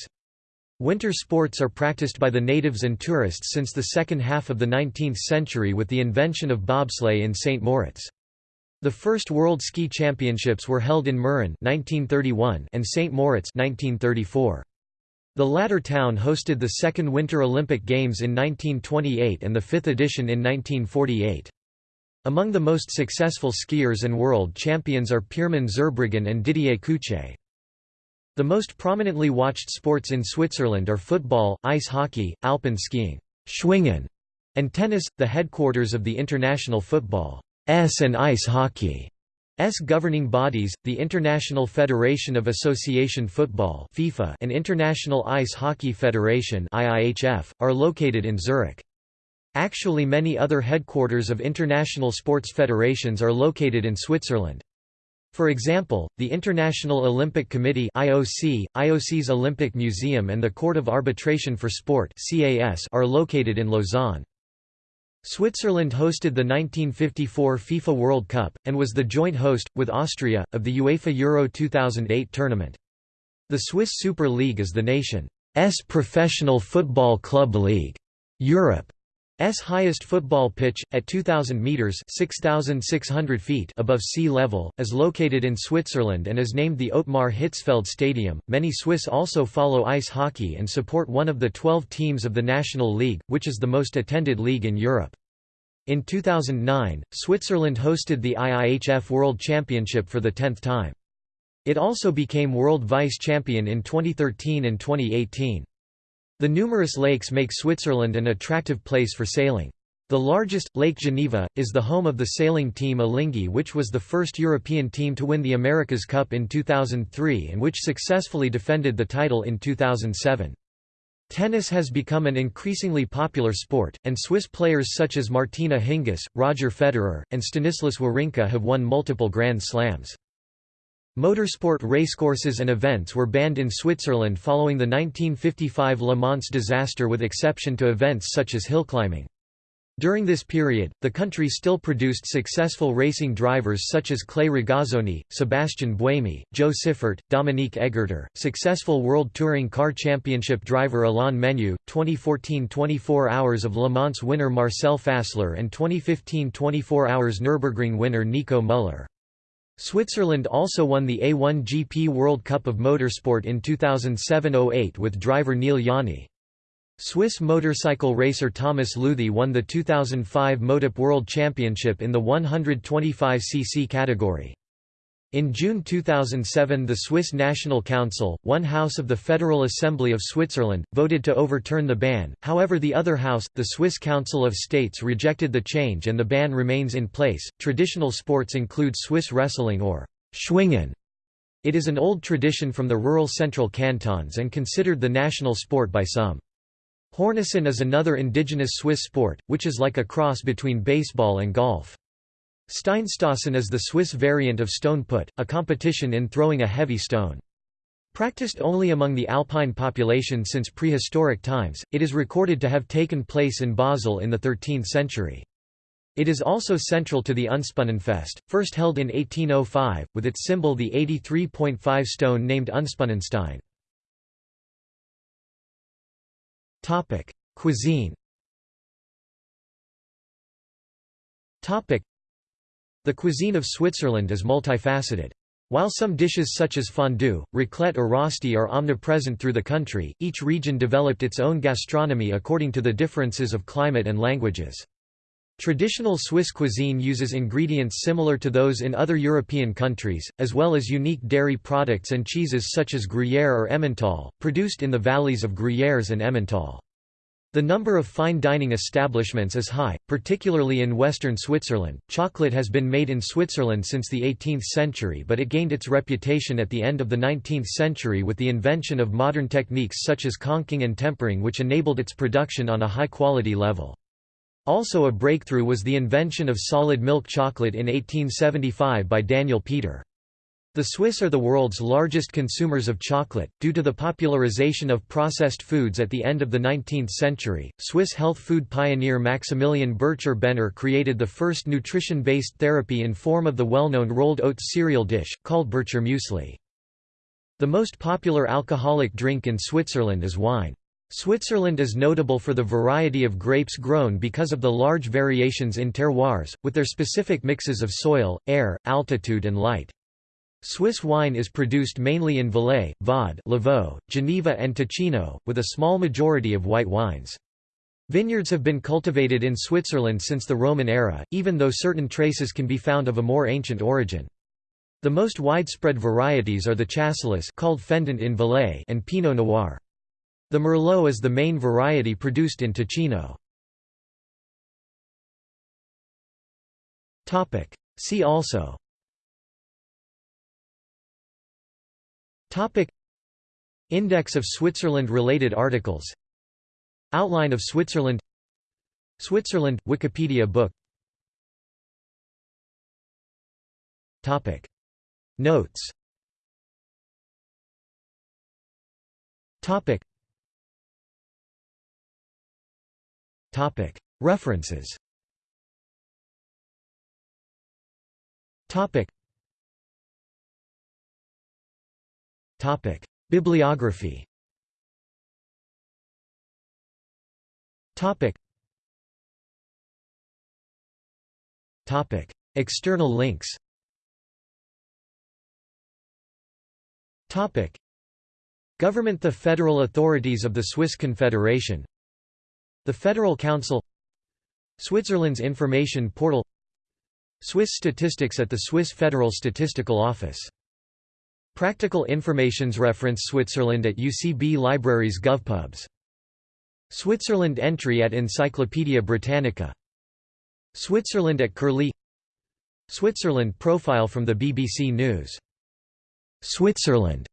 Winter sports are practiced by the natives and tourists since the second half of the 19th century with the invention of bobsleigh in St. Moritz. The first World Ski Championships were held in Mürren 1931 and St. Moritz 1934. The latter town hosted the second Winter Olympic Games in 1928 and the fifth edition in 1948. Among the most successful skiers and world champions are Pirmin Zurbriggen and Didier Cuche. The most prominently watched sports in Switzerland are football, ice hockey, alpine skiing, Schwingen, and tennis, the headquarters of the international football S and ice hockey. S governing bodies, the International Federation of Association Football (FIFA) and International Ice Hockey Federation (IIHF), are located in Zurich. Actually many other headquarters of international sports federations are located in Switzerland. For example, the International Olympic Committee IOC, IOC's Olympic Museum and the Court of Arbitration for Sport CAS are located in Lausanne. Switzerland hosted the 1954 FIFA World Cup, and was the joint host, with Austria, of the UEFA Euro 2008 tournament. The Swiss Super League is the nation's professional football club league. Europe S highest football pitch, at 2,000 metres 6,600 feet above sea level, is located in Switzerland and is named the Ottmar Hitzfeld Stadium. Many Swiss also follow ice hockey and support one of the 12 teams of the National League, which is the most attended league in Europe. In 2009, Switzerland hosted the IIHF World Championship for the tenth time. It also became world vice-champion in 2013 and 2018. The numerous lakes make Switzerland an attractive place for sailing. The largest, Lake Geneva, is the home of the sailing team Alinghi which was the first European team to win the America's Cup in 2003 and which successfully defended the title in 2007. Tennis has become an increasingly popular sport, and Swiss players such as Martina Hingis, Roger Federer, and Stanislas Wawrinka have won multiple Grand Slams. Motorsport racecourses and events were banned in Switzerland following the 1955 Le Mans disaster with exception to events such as hillclimbing. During this period, the country still produced successful racing drivers such as Clay Regazzoni, Sebastian Buemi, Jo Siffert, Dominique Aegerter, successful World Touring Car Championship driver Alain Menu, 2014 24 Hours of Le Mans winner Marcel Fässler and 2015 24 Hours Nürburgring winner Nico Müller. Switzerland also won the A1 GP World Cup of Motorsport in 2007–08 with driver Neel Jani. Swiss motorcycle racer Thomas Lüthi won the 2005 MotoGP World Championship in the 125cc category. In June 2007 the Swiss National Council, one house of the Federal Assembly of Switzerland, voted to overturn the ban, however the other house, the Swiss Council of States rejected the change and the ban remains in place. Traditional sports include Swiss wrestling or Schwingen. It is an old tradition from the rural central cantons and considered the national sport by some. Hornussen is another indigenous Swiss sport, which is like a cross between baseball and golf. Steinstossen is the Swiss variant of stone put, a competition in throwing a heavy stone. Practiced only among the alpine population since prehistoric times, it is recorded to have taken place in Basel in the 13th century. It is also central to the Unspunnenfest, first held in 1805, with its symbol the 83.5 stone named Unspunnenstein. Cuisine the cuisine of Switzerland is multifaceted. While some dishes such as fondue, raclette or rosti are omnipresent through the country, each region developed its own gastronomy according to the differences of climate and languages. Traditional Swiss cuisine uses ingredients similar to those in other European countries, as well as unique dairy products and cheeses such as Gruyère or Emmental, produced in the valleys of Gruyères and Emmental. The number of fine dining establishments is high, particularly in western Switzerland. Chocolate has been made in Switzerland since the 18th century, but it gained its reputation at the end of the 19th century with the invention of modern techniques such as conching and tempering, which enabled its production on a high quality level. Also a breakthrough was the invention of solid milk chocolate in 1875 by Daniel Peter. The Swiss are the world's largest consumers of chocolate, due to the popularization of processed foods at the end of the 19th century. Swiss health food pioneer Maximilian Bircher Benner created the first nutrition based therapy in form of the well known rolled oats cereal dish, called Bircher Muesli. The most popular alcoholic drink in Switzerland is wine. Switzerland is notable for the variety of grapes grown because of the large variations in terroirs, with their specific mixes of soil, air, altitude, and light. Swiss wine is produced mainly in Valais, Vaud, Lavaux, Geneva and Ticino, with a small majority of white wines. Vineyards have been cultivated in Switzerland since the Roman era, even though certain traces can be found of a more ancient origin. The most widespread varieties are the Chasselas called Fendant in Valais and Pinot Noir. The Merlot is the main variety produced in Ticino. See also Topic. Index of Switzerland-related articles. Outline of Switzerland. Switzerland – Wikipedia book. Topic. Notes. Topic. Topic. References. Topic Topic: Bibliography. Topic. Topic: External links. Topic: Government The federal authorities of the Swiss Confederation. The Federal Council. Switzerland's information portal. Swiss statistics at the Swiss Federal Statistical Office Practical Informations reference Switzerland at UCB Libraries GovPubs. Switzerland entry at Encyclopædia Britannica. Switzerland at Curlie Switzerland profile from the BBC News. Switzerland.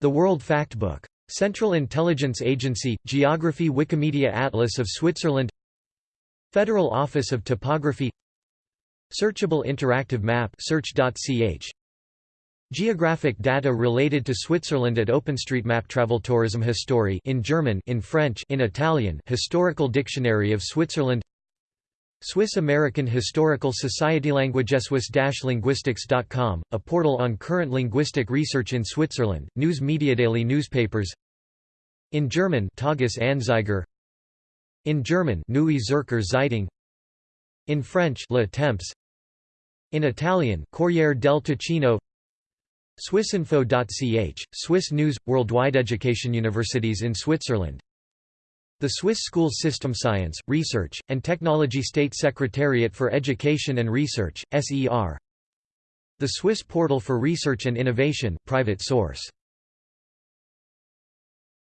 The World Factbook. Central Intelligence Agency, Geography Wikimedia Atlas of Switzerland Federal Office of Topography Searchable Interactive Map search.ch Geographic data related to Switzerland at OpenStreetMap Traveltourism History in German in French in Italian Historical Dictionary of Switzerland Swiss American Historical Society Languageswiss-linguistics.com, a portal on current linguistic research in Switzerland, news media daily newspapers In German Tages Anzeiger In German Neue Zürcher Zeitung In French Le Temps In Italian Corriere del Ticino Swissinfo.ch, Swiss News – Worldwide Education Universities in Switzerland The Swiss School System Science, Research, and Technology State Secretariat for Education and Research, SER The Swiss Portal for Research and Innovation private source.